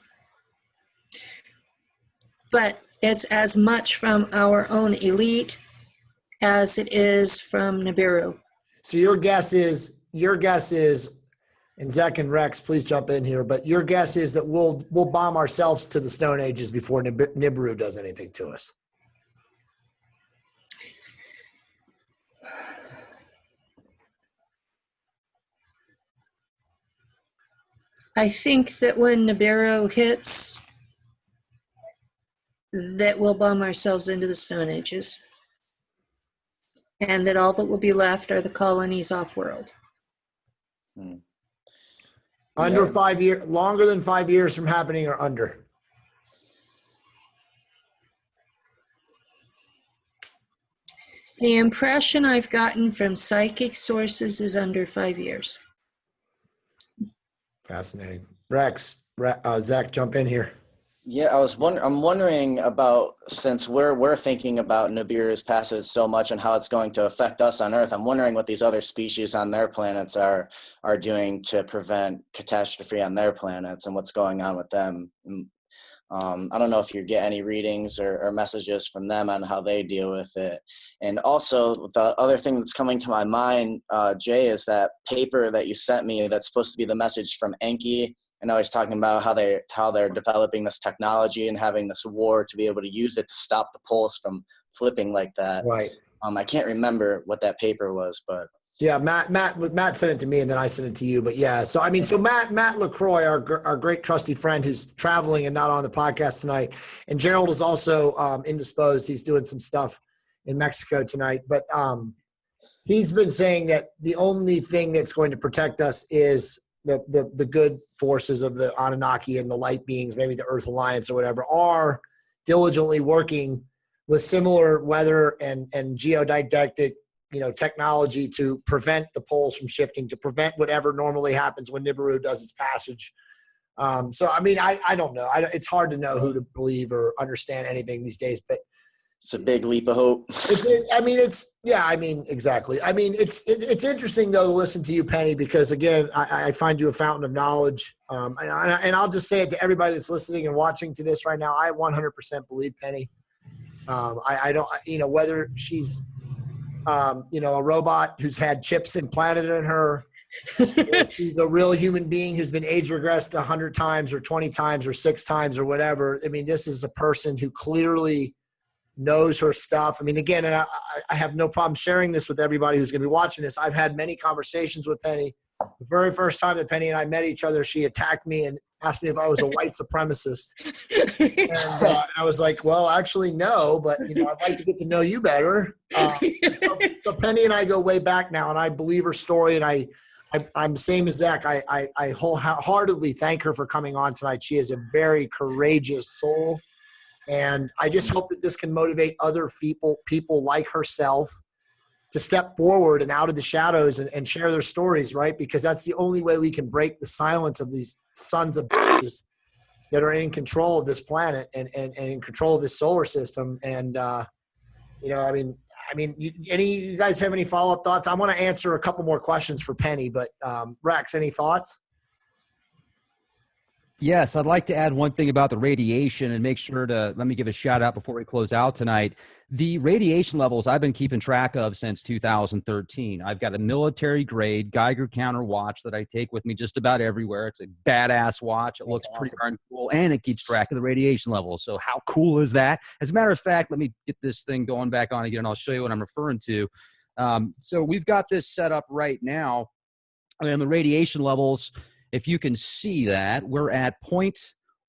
but it's as much from our own elite as it is from Nibiru. So your guess is your guess is, and Zach and Rex, please jump in here. But your guess is that we'll we'll bomb ourselves to the Stone Ages before Nib- Nibiru does anything to us. I think that when Nibiru hits, that we'll bomb ourselves into the Stone Ages. And that all that will be left are the colonies off world. Hmm. Under Yeah. five year, longer than five years from happening, or under. The impression I've gotten from psychic sources is under five years. Fascinating. Rex, Re- uh, Zach, jump in here. Yeah, I was wonder I'm wondering about since we're we're thinking about Nibiru's passage so much and how it's going to affect us on Earth. I'm wondering what these other species on their planets are are doing to prevent catastrophe on their planets and what's going on with them. Mm, Um, I don't know if you get any readings or, or messages from them on how they deal with it. And also, the other thing that's coming to my mind, uh, Jay, is that paper that you sent me that's supposed to be the message from Enki I know he's talking about how they how they're developing this technology and having this war to be able to use it to stop the poles from flipping like that. Right. Um, I can't remember what that paper was, but Yeah, Matt, Matt, Matt sent it to me, and then I sent it to you. But yeah, so I mean, so Matt, Matt Lacroix, our our great trusty friend who's traveling and not on the podcast tonight, and Gerald is also um, indisposed. He's doing some stuff in Mexico tonight, but um, he's been saying that the only thing that's going to protect us is the the the good forces of the Anunnaki and the light beings, maybe the Earth Alliance or whatever, are diligently working with similar weather and and geodidactic you know technology to prevent the poles from shifting to prevent whatever normally happens when nibiru does its passage. Um, so i mean i, I don't know. I, it's hard to know who to believe or understand anything these days but it's a big leap of hope. it, i mean it's yeah i mean exactly. I mean it's it, it's interesting though to listen to you penny because again i, I find you a fountain of knowledge. Um, and, I, and i'll just say it to everybody that's listening and watching to this right now i 100% believe penny. Um, I, I don't you know whether she's um, you know a robot who's had chips implanted in her or she's a real human being who's been age regressed 100 times or 20 times or six times or whatever. I mean this is a person who clearly knows her stuff i mean again and I, I have no problem sharing this with everybody who's going to be watching this i've had many conversations with penny the very first time that penny and i met each other she attacked me and asked me if i was a white supremacist and uh, I was like, well, actually, no, but you know, I'd like to get to know you better. Uh, so, so Penny and I go way back now, and I believe her story, and I, I I'm same as Zach. I, I, I wholeheartedly thank her for coming on tonight. She is a very courageous soul, and I just hope that this can motivate other people, people like herself, to step forward and out of the shadows and, and share their stories, right? Because that's the only way we can break the silence of these sons of bitches that are in control of this planet and, and, and in control of this solar system. And, uh, you know, I mean, I mean, you, any you guys have any follow up thoughts? I want to answer a couple more questions for Penny, but um, Rex, any thoughts? Yes, I'd like to add one thing about the radiation and make sure to let me give a shout out before we close out tonight. The radiation levels I've been keeping track of since 2013. I've got a military grade Geiger counter watch that I take with me just about everywhere. It's a badass watch. It That's looks pretty darn cool and it keeps track of the radiation levels. So, how cool is that? As a matter of fact, let me get this thing going back on again and I'll show you what I'm referring to. Um, so, we've got this set up right now, and the radiation levels if you can see that, we're at 0.1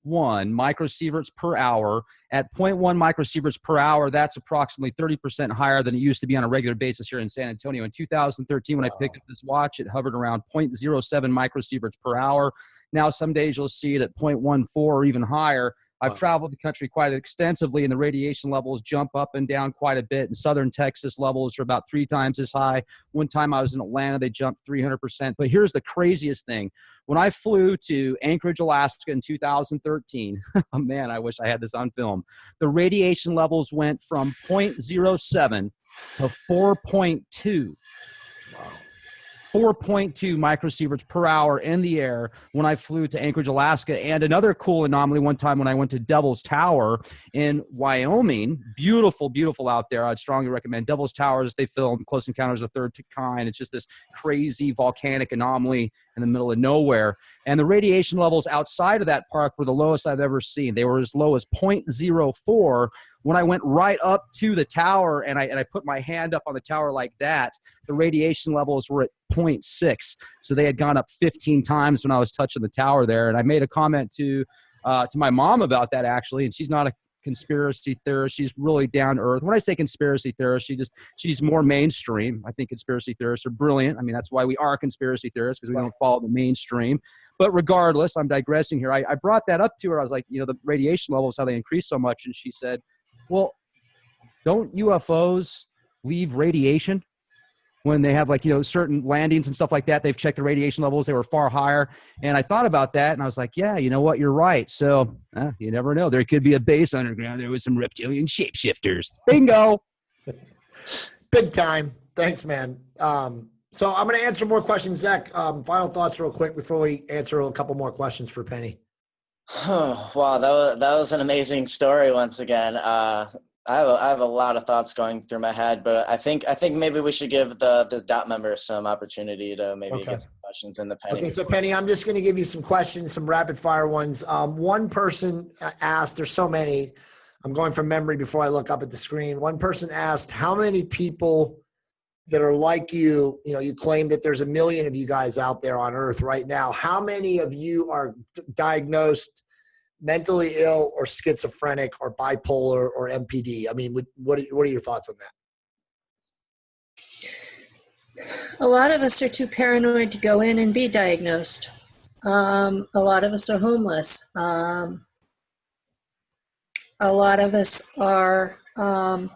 microsieverts per hour. At 0.1 microsieverts per hour, that's approximately 30% higher than it used to be on a regular basis here in San Antonio. In 2013, when I picked up this watch, it hovered around 0.07 microsieverts per hour. Now, some days you'll see it at 0.14 or even higher. I've traveled the country quite extensively, and the radiation levels jump up and down quite a bit. In southern Texas, levels are about three times as high. One time I was in Atlanta, they jumped 300%. But here's the craziest thing when I flew to Anchorage, Alaska in 2013, oh man, I wish I had this on film. The radiation levels went from 0.07 to 4.2. 4.2 microsieverts per hour in the air when I flew to Anchorage, Alaska. And another cool anomaly one time when I went to Devil's Tower in Wyoming. Beautiful, beautiful out there. I'd strongly recommend Devil's Towers. They filmed Close Encounters of the Third Kind. It's just this crazy volcanic anomaly in the middle of nowhere. And the radiation levels outside of that park were the lowest I've ever seen. They were as low as 0.04 when I went right up to the tower and I, and I put my hand up on the tower like that, the radiation levels were at 0.6. So they had gone up 15 times when I was touching the tower there. And I made a comment to, uh, to my mom about that actually, and she's not a conspiracy theorist. She's really down to earth. When I say conspiracy theorist, she just she's more mainstream. I think conspiracy theorists are brilliant. I mean, that's why we are conspiracy theorists because we don't follow the mainstream. But regardless, I'm digressing here. I, I brought that up to her. I was like, you know, the radiation levels, how they increase so much, and she said, well, don't UFOs leave radiation when they have like you know certain landings and stuff like that? They've checked the radiation levels; they were far higher. And I thought about that, and I was like, yeah, you know what? You're right. So uh, you never know. There could be a base underground. There was some reptilian shapeshifters. Bingo. Big time. Thanks, man. Um, so I'm going to answer more questions. Zach, um, final thoughts real quick before we answer a couple more questions for Penny. wow, that was that was an amazing story once again. Uh, I have a, I have a lot of thoughts going through my head, but I think I think maybe we should give the the dot members some opportunity to maybe Okay. get some questions in the penny. Okay, so Penny, I'm just going to give you some questions, some rapid fire ones. Um, one person asked, there's so many. I'm going from memory before I look up at the screen. One person asked, how many people that are like you, you know, you claim that there's a million of you guys out there on earth right now. How many of you are diagnosed mentally ill or schizophrenic or bipolar or MPD? I mean, what, are, what are your thoughts on that? A lot of us are too paranoid to go in and be diagnosed. Um, a lot of us are homeless. Um, a lot of us are um,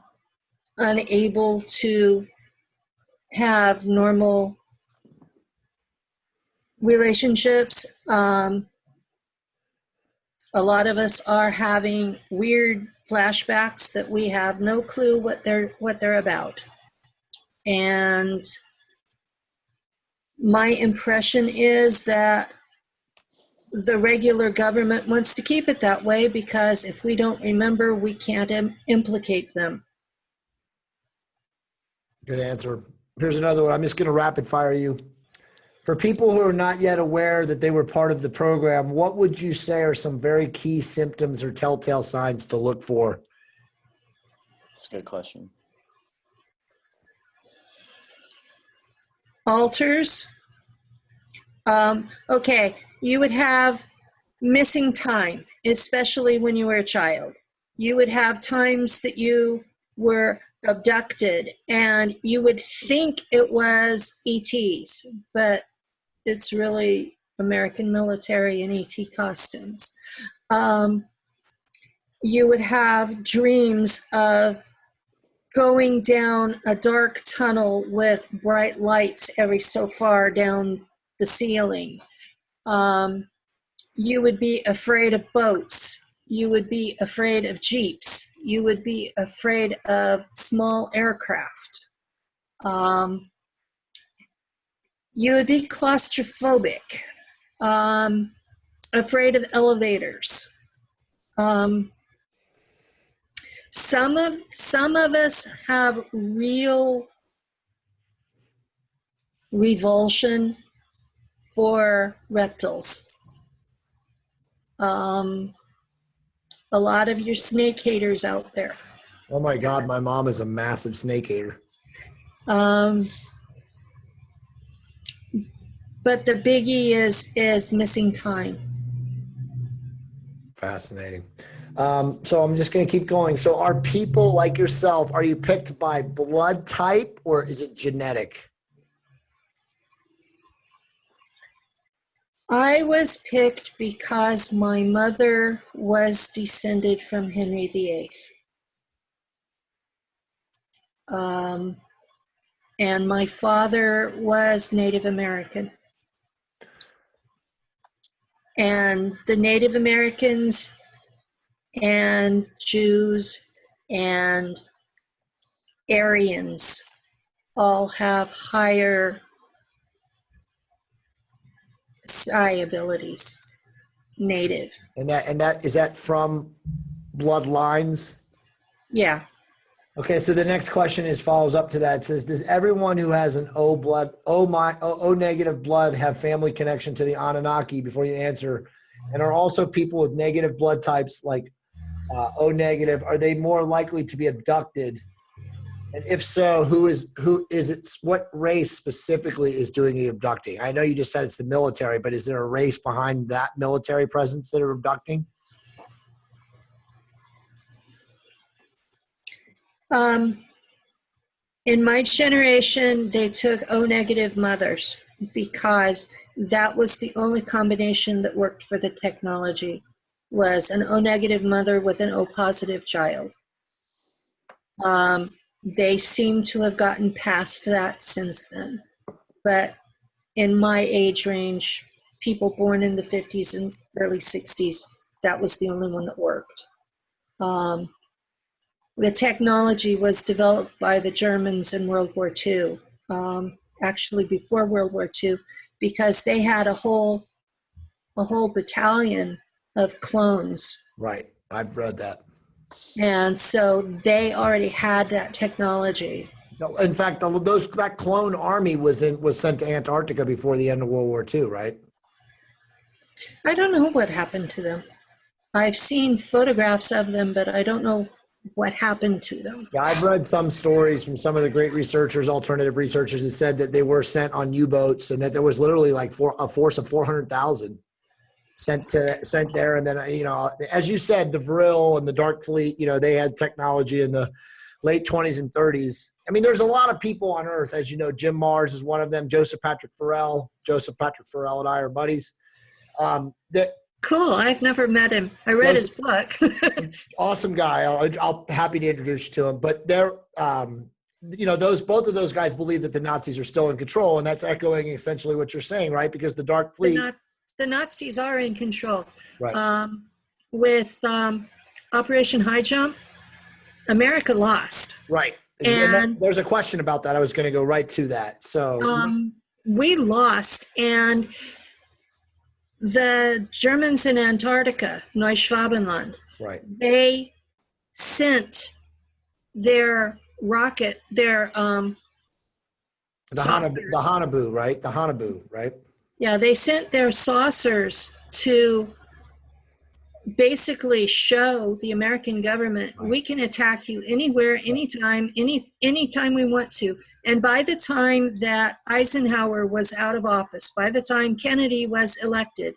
unable to have normal relationships. Um, a lot of us are having weird flashbacks that we have no clue what they're what they're about. And my impression is that the regular government wants to keep it that way because if we don't remember, we can't Im- implicate them. Good answer. Here's another one. I'm just going to rapid fire you. For people who are not yet aware that they were part of the program, what would you say are some very key symptoms or telltale signs to look for? That's a good question. Alters. Um, okay, you would have missing time, especially when you were a child. You would have times that you were abducted and you would think it was ETs, but it's really American military and ET costumes. Um, you would have dreams of going down a dark tunnel with bright lights every so far down the ceiling. Um, you would be afraid of boats. You would be afraid of jeeps. You would be afraid of small aircraft. Um, you would be claustrophobic, um, afraid of elevators. Um, some of some of us have real revulsion for reptiles. Um, a lot of your snake haters out there. Oh my God, my mom is a massive snake hater. Um, but the biggie is is missing time. Fascinating. Um, so I'm just going to keep going. So are people like yourself, are you picked by blood type or is it genetic? I was picked because my mother was descended from Henry VIII. Um, and my father was Native American. And the Native Americans and Jews and Aryans all have higher psi abilities, native. And that and that is that from bloodlines? Yeah. Okay, so the next question is follows up to that. It says, does everyone who has an O blood, O my, O, o negative blood have family connection to the Anunnaki? Before you answer, and are also people with negative blood types like uh, O negative, are they more likely to be abducted? And if so, who is who is it? What race specifically is doing the abducting? I know you just said it's the military, but is there a race behind that military presence that are abducting? Um, in my generation, they took O negative mothers because that was the only combination that worked for the technology was an O negative mother with an O positive child. Um, they seem to have gotten past that since then. But in my age range, people born in the 50s and early 60s, that was the only one that worked. Um, the technology was developed by the Germans in World War II, um, actually before World War II, because they had a whole a whole battalion of clones, Right, I've read that. and so they already had that technology. No, In fact, those that clone army was in was sent to Antarctica before the end of World War II, right? I don't know what happened to them. I've seen photographs of them, but I don't know what happened to them. Yeah, I've read some stories from some of the great researchers, alternative researchers, that said that they were sent on U-boats and that there was literally like four, a force of four hundred thousand sent to sent there. And then you know, as you said, the Vril and the Dark Fleet, you know, they had technology in the late twenties and thirties. I mean, there's a lot of people on Earth, as you know. Jim Marrs is one of them. Joseph Patrick Farrell, Joseph Patrick Farrell, and I are buddies. Um, that Cool. I've never met him. I read his book. awesome guy. I'll, I'll happy to introduce you to him. But they're, um, you know, those both of those guys believe that the Nazis are still in control, and that's echoing essentially what you're saying, right? Because the Dark the, Fleet, Na- the Nazis are in control. right? Um, with um, Operation High Jump, America lost. right. And that- there's a question about that. I was going to go right to that. So, Um, we lost, and the Germans in Antarctica, Neuschwabenland, right, they sent their rocket, their um, the Haunebu, the Haunebu, right? The Haunebu, right? Yeah, they sent their saucers to basically show the American government Right. we can attack you anywhere, anytime, any anytime we want to. And by the time that Eisenhower was out of office, by the time Kennedy was elected,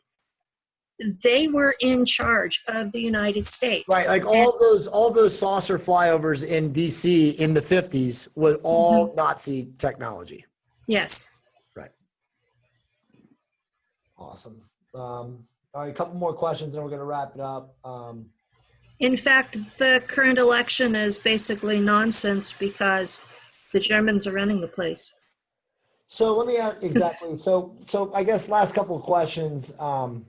they were in charge of the United States. Right, like all those all those saucer flyovers in DC in the 50s was all Mm-hmm. Nazi technology. Yes. Right. Awesome. Um, all right, a couple more questions, and we're going to wrap it up. Um, In fact, the current election is basically nonsense because the Germans are running the place. So let me ask exactly. so so I guess last couple of questions. Um,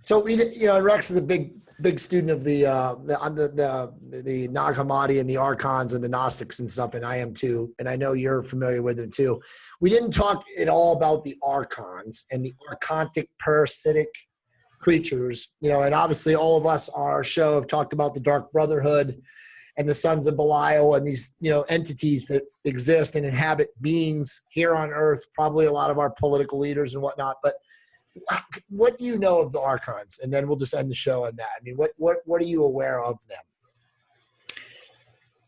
so we you know Rex is a big big student of the uh, the the the the Nag Hammadi and the Archons and the Gnostics and stuff, and I am too, and I know you're familiar with them too. We didn't talk at all about the Archons and the Archontic parasitic creatures, you know, and obviously all of us on our show have talked about the Dark Brotherhood and the sons of Belial and these you know entities that exist and inhabit beings here on earth probably a lot of our political leaders and whatnot but what do you know of the archons and then we'll just end the show on that i mean what what what are you aware of them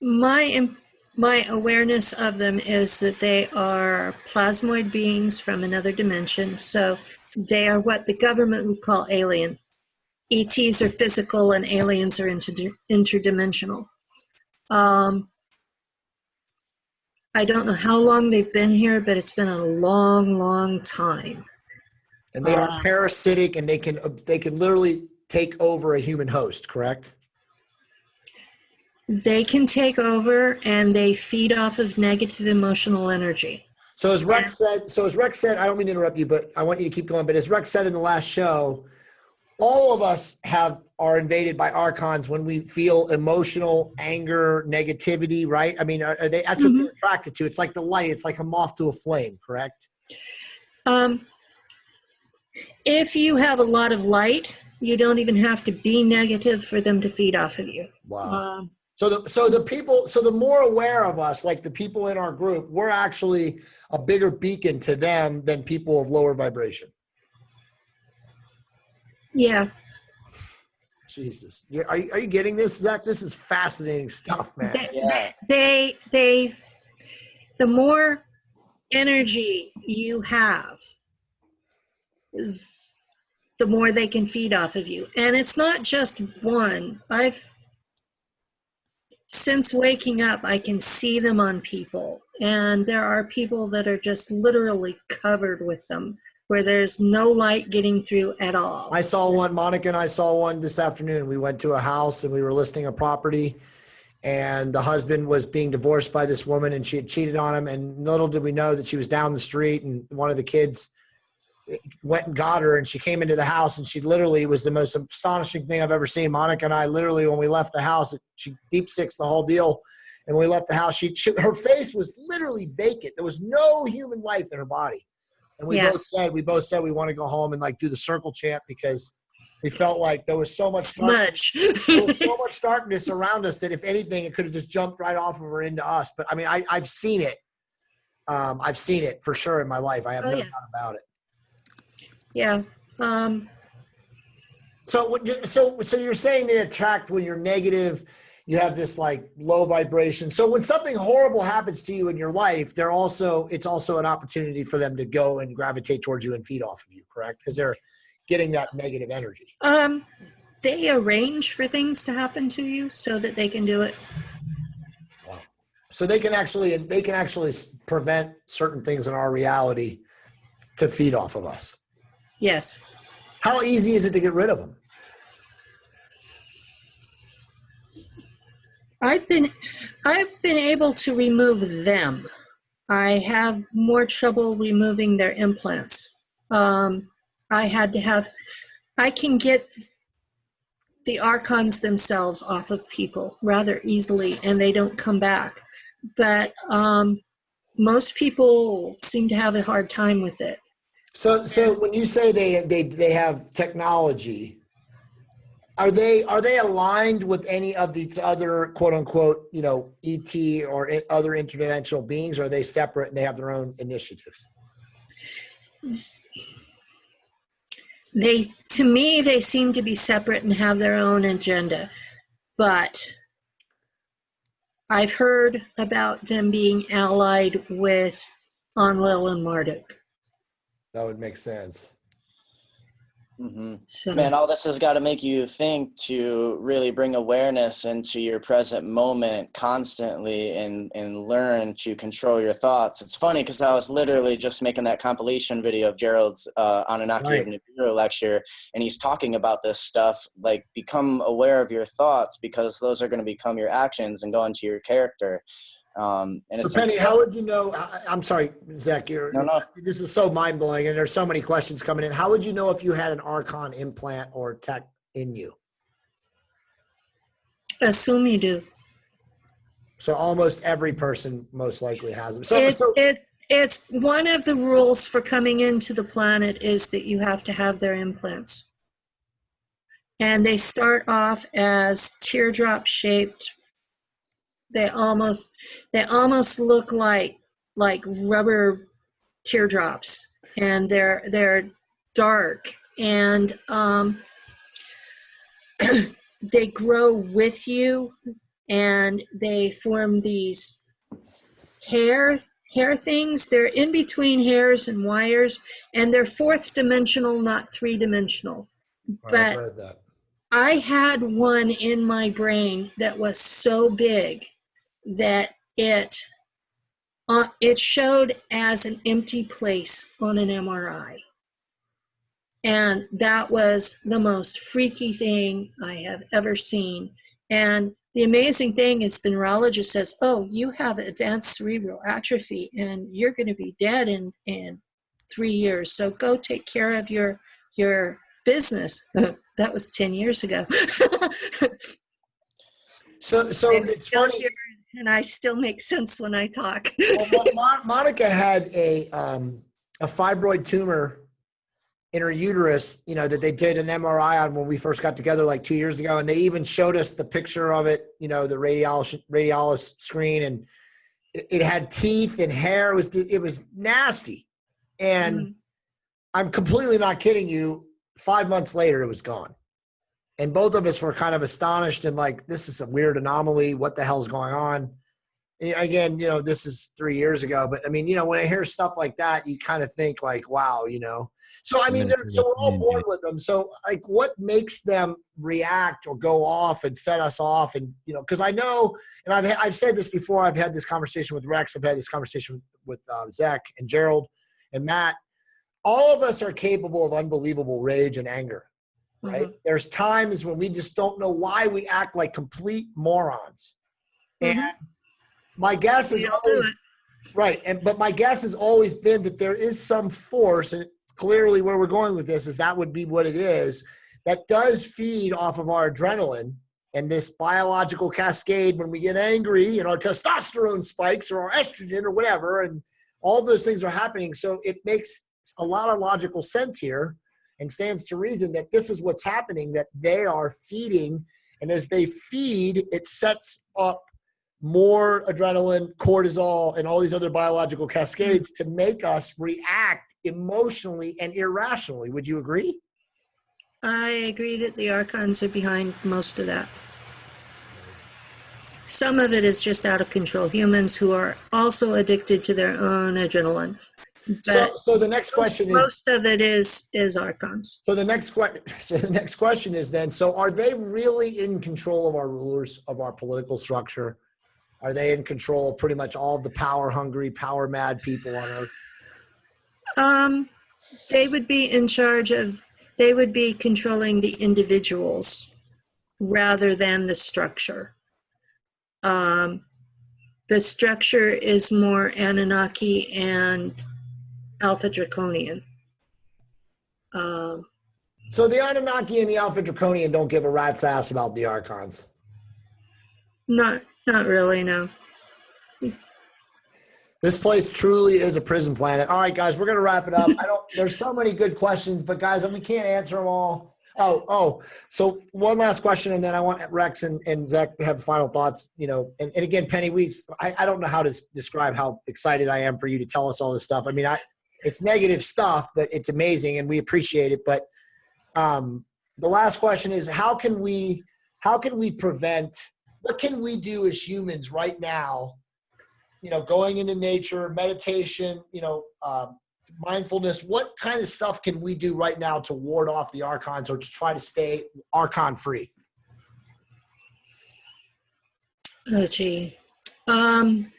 My my awareness of them is that they are plasmoid beings from another dimension. So they are what the government would call alien. ETs are physical and aliens are inter- interdimensional. Um, I don't know how long they've been here, but it's been a long, long time. And they are Uh, parasitic and they can they can literally take over a human host correct They can take over and they feed off of negative emotional energy. So as Rex said, so as Rex said, I don't mean to interrupt you, but I want you to keep going. But as Rex said in the last show, all of us have are invaded by archons when we feel emotional anger, negativity. Right? I mean, are, are they? That's what they're attracted to. It's like the light. It's like a moth to a flame. Correct? Um, If you have a lot of light, you don't even have to be negative for them to feed off of you. Wow. Um, So the so the people so the more aware of us, like the people in our group, we're actually a bigger beacon to them than people of lower vibration. yeah, Jesus, You- are you, are you getting this, Zach? This is fascinating stuff, man. they, Yeah. they, they, the more energy you have, the more they can feed off of you. And it's not just one. I've, since waking up, I can see them on people. And there are people that are just literally covered with them, where there's no light getting through at all. I saw one, Monica and I saw one this afternoon. We went to a house and we were listing a property and the husband was being divorced by this woman and she had cheated on him. And little did we know that she was down the street and one of the kids went and got her and she came into the house and she literally was the most astonishing thing I've ever seen. Monica and I literally, when we left the house, she deep six the whole deal. And when we left the house, she, she her face was literally vacant. There was no human life in her body. And we Yeah. both said we both said we want to go home and like do the circle chant because we felt like there was so much Smudge. there was so much darkness around us that if anything, it could have just jumped right off of her into us. But I mean, I, I've seen it. Um, I've seen it for sure in my life. I have Oh, no yeah. doubt about it. Yeah. Um, So, what you- so, so you're saying they attract when you're negative. You have this like low vibration. So when something horrible happens to you in your life, they're also it's also an opportunity for them to go and gravitate towards you and feed off of you, correct? Because they're getting that negative energy. Um, they arrange for things to happen to you so that they can do it. Wow. So they can actually they can actually prevent certain things in our reality to feed off of us. Yes. How easy is it to get rid of them? I've been I've been able to remove them. I have more trouble removing their implants. Um, I had to have I can get the archons themselves off of people rather easily and they don't come back. But um, most people seem to have a hard time with it. So, so when you say they they they have technology, are they are they aligned with any of these other quote unquote you know ET or other interdimensional beings? Or are they separate and they have their own initiatives? they to me they seem to be separate and have their own agenda but i've heard about them being allied with Enlil and marduk That would make sense. hmm Man, all this has got to make you think to really bring awareness into your present moment constantly and, and learn to control your thoughts. It's funny because I was literally just making that compilation video of Gerald's uh, Anunnaki Right. of Nibiru lecture, and he's talking about this stuff like become aware of your thoughts because those are going to become your actions and go into your character. Um, and So it's Penny, how would you know? I, I'm sorry, Zach. You're, No, no. This is so mind blowing, and there's so many questions coming in. How would you know if you had an Archon implant or tech in you? assume you do So almost every person most likely has them. So, it, so it it's one of the rules for coming into the planet is that you have to have their implants and they start off as teardrop shaped they almost they almost look like like rubber teardrops. And they're they're dark. And um they grow with you. And they form these hair hair things. They're in between hairs and wires. And they're fourth dimensional not three dimensional. But that. I had one in my brain that was so big that it uh, it showed as an empty place on an MRI. And that was the most freaky thing I have ever seen. And the amazing thing is the neurologist says, "Oh, you have advanced cerebral atrophy and you're going to be dead in in 3 years. So go take care of your your business." that was 10 years ago. So, so it's still funny. here, and I still make sense when I talk. well, Mo- Mo- Monica had a um, a fibroid tumor in her uterus, you know, that they did an MRI on when we first got together like two years ago. And they even showed us the picture of it, you know, the radiologist, radiologist screen and it, it had teeth and hair. It was, it was nasty. And Mhm. I'm completely not kidding you. Five months later, it was gone. And both of us were kind of astonished and like, this is a weird anomaly. What the hell's going on? Yeah, Again, you know, this is three years ago, but I mean, you know, when I hear stuff like that, you kind of think like, wow, you know. So I mean, so we're all born with them. So like, what makes them react or go off and set us off? And you know, because I know, and I've I've said this before. I've had this conversation with Rex. I've had this conversation with, with uh, Zach and Gerald and Matt all of us are capable of unbelievable rage and anger right? There's times when we just don't know why we act like complete morons. Mhm. and my guess is always, right and but my guess has always been that there is some force and clearly where we're going with this is that would be what it is that does feed off of our adrenaline and this biological cascade when we get angry and our testosterone spikes or our estrogen or whatever and all those things are happening. So it makes a lot of logical sense here and stands to reason that this is what's happening that they are feeding and as they feed it sets up more adrenaline cortisol and all these other biological cascades to make us react emotionally and irrationally would you agree I agree that the archons are behind most of that. Some of it is just out of control. Humans who are also addicted to their own adrenaline. So so the next question is most of it is is archons. so the next question so the next question is then so are they really in control of our rulers of our political structure are they in control of pretty much all the power hungry power mad people on earth Um, they would be in charge of. They would be controlling the individuals rather than the structure. Um, the structure is more Anunnaki and Alpha Draconian. Um, So the Anunnaki and the Alpha Draconian don't give a rat's ass about the Archons. not, not really. No. This place truly is a prison planet. All right, guys, we're gonna wrap it up. I don't. There's so many good questions, but guys, we can't answer them all. Oh, oh. So one last question, and then I want Rex and, and Zach to have final thoughts. You know, and, and again, Penny Weeks. I, I don't know how to describe how excited I am for you to tell us all this stuff. I mean, I it's negative stuff, but it's amazing, and we appreciate it. But um, the last question is, how can we how can we prevent? What can we do as humans right now? you know, going into nature, meditation, you know, um, mindfulness. What kind of stuff can we do right now to ward off the archons or to try to stay archon free? Oh, gee. Um,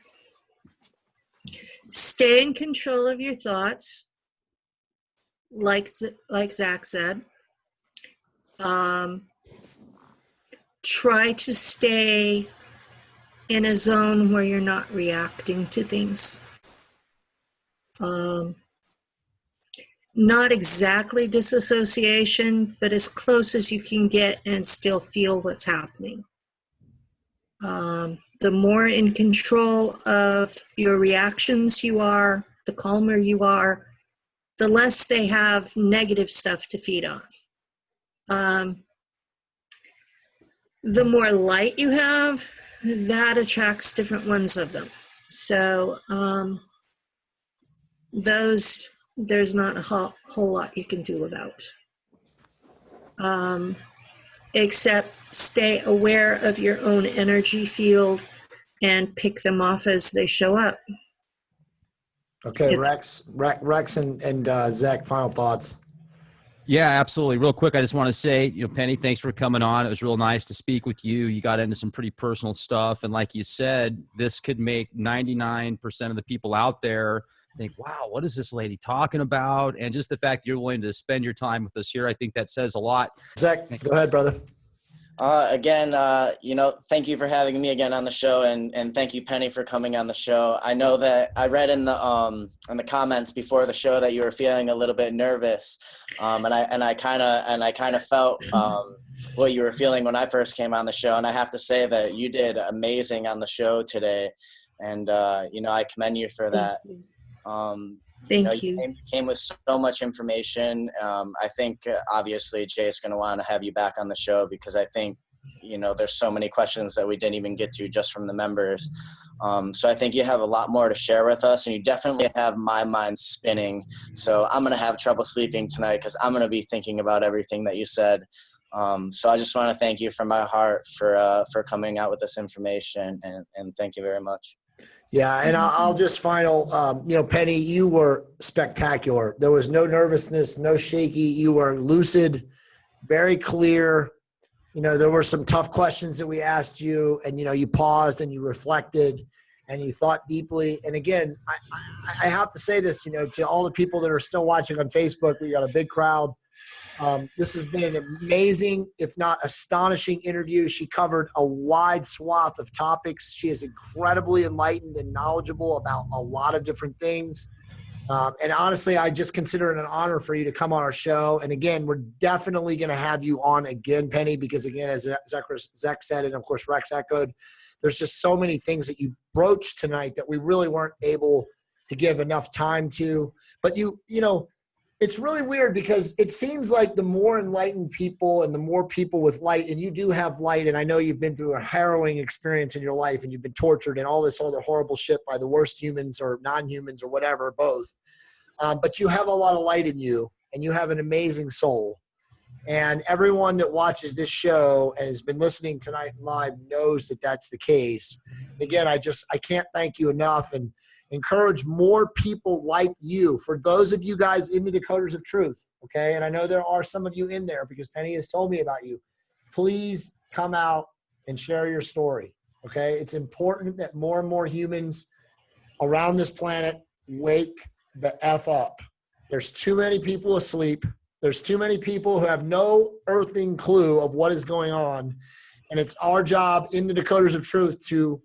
stay in control of your thoughts, like like Zach said. Um, try to stay in a zone where you're not reacting to things. Um, not exactly disassociation, but as close as you can get and still feel what's happening um, the more in control of your reactions you are, the calmer you are, the less they have negative stuff to feed off. Um, the more light you have, that attracts different ones of them. So um, those there's not a whole, whole lot you can do about. Um, except stay aware of your own energy field and pick them off as they show up. Okay, It's- Rex, Rex, Rex and, and uh, Zach, final thoughts. Yeah, absolutely. Real quick, I just want to say, you know, Penny, thanks for coming on. It was real nice to speak with you. You got into some pretty personal stuff. And like you said, this could make 99% of the people out there think, wow, what is this lady talking about? And just the fact that you're willing to spend your time with us here, I think that says a lot. Zach, go ahead, brother. Uh, again, uh, you know, thank you for having me again on the show, and and thank you, Penny, for coming on the show. I know that I read in the um in the comments before the show that you were feeling a little bit nervous, um, and I and I kind of and I kind of felt um what you were feeling when I first came on the show, and I have to say that you did amazing on the show today, and uh, you know I commend you for that. Um, Thank know, you. Came, came with so much information. Um, I think uh, obviously Jay's going to want to have you back on the show because I think you know there's so many questions that we didn't even get to just from the members. Um, so I think you have a lot more to share with us, and you definitely have my mind spinning. So I'm going to have trouble sleeping tonight because I'm going to be thinking about everything that you said. Um, so I just want to thank you from my heart for uh, for coming out with this information, and, and thank you very much. Yeah, and I'll, I'll just final. Um, you know, Penny, you were spectacular. There was no nervousness, no shaky. You were lucid, very clear. You know, there were some tough questions that we asked you, and you know, you paused and you reflected, and you thought deeply. And again, I, I, I have to say this. You know, to all the people that are still watching on Facebook, we got a big crowd. Um, this has been an amazing, if not astonishing, interview. She covered a wide swath of topics. She is incredibly enlightened and knowledgeable about a lot of different things. Um, and honestly, I just consider it an honor for you to come on our show. And again, we're definitely going to have you on again, Penny, because again, as Zach, Zach said, and of course Rex echoed, there's just so many things that you broached tonight that we really weren't able to give enough time to. But you, you know, it's really weird because it seems like the more enlightened people and the more people with light, and you do have light, and I know you've been through a harrowing experience in your life and you've been tortured and all this other horrible shit by the worst humans or non humans or whatever, both. Um, but you have a lot of light in you and you have an amazing soul. And everyone that watches this show and has been listening tonight live knows that that's the case. Again, I just, I can't thank you enough. And, encourage more people like you. For those of you guys in the Decoders of Truth, okay, and I know there are some of you in there because Penny has told me about you. Please come out and share your story, okay? It's important that more and more humans around this planet wake the F up. There's too many people asleep. There's too many people who have no earthing clue of what is going on. And it's our job in the Decoders of Truth to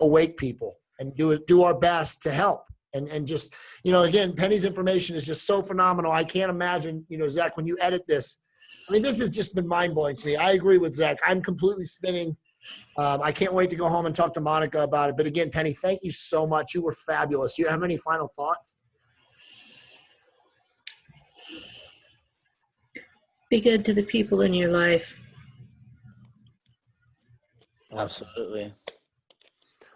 awake people and do it, do our best to help. And, and just, you know, again, Penny's information is just so phenomenal. I can't imagine, you know, Zach, when you edit this, I mean, this has just been mind blowing to me. I agree with Zach. I'm completely spinning. Um, I can't wait to go home and talk to Monica about it. But again, Penny, thank you so much. You were fabulous. Do you have any final thoughts? Be good to the people in your life. Absolutely.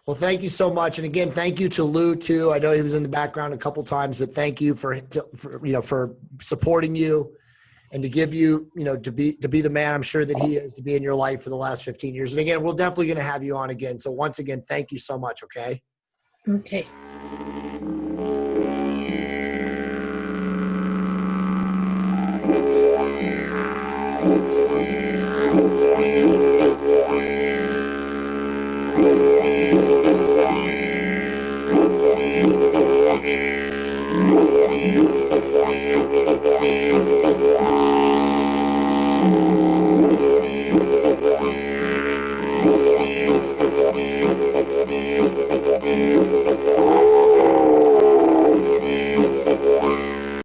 Well, thank you so much, and again, thank you to Lou too. I know he was in the background a couple times, but thank you for, for you know for supporting you and to give you you know to be to be the man I'm sure that he is to be in your life for the last 15 years. And again, we're definitely going to have you on again. So once again, thank you so much. Okay. Okay. Eh,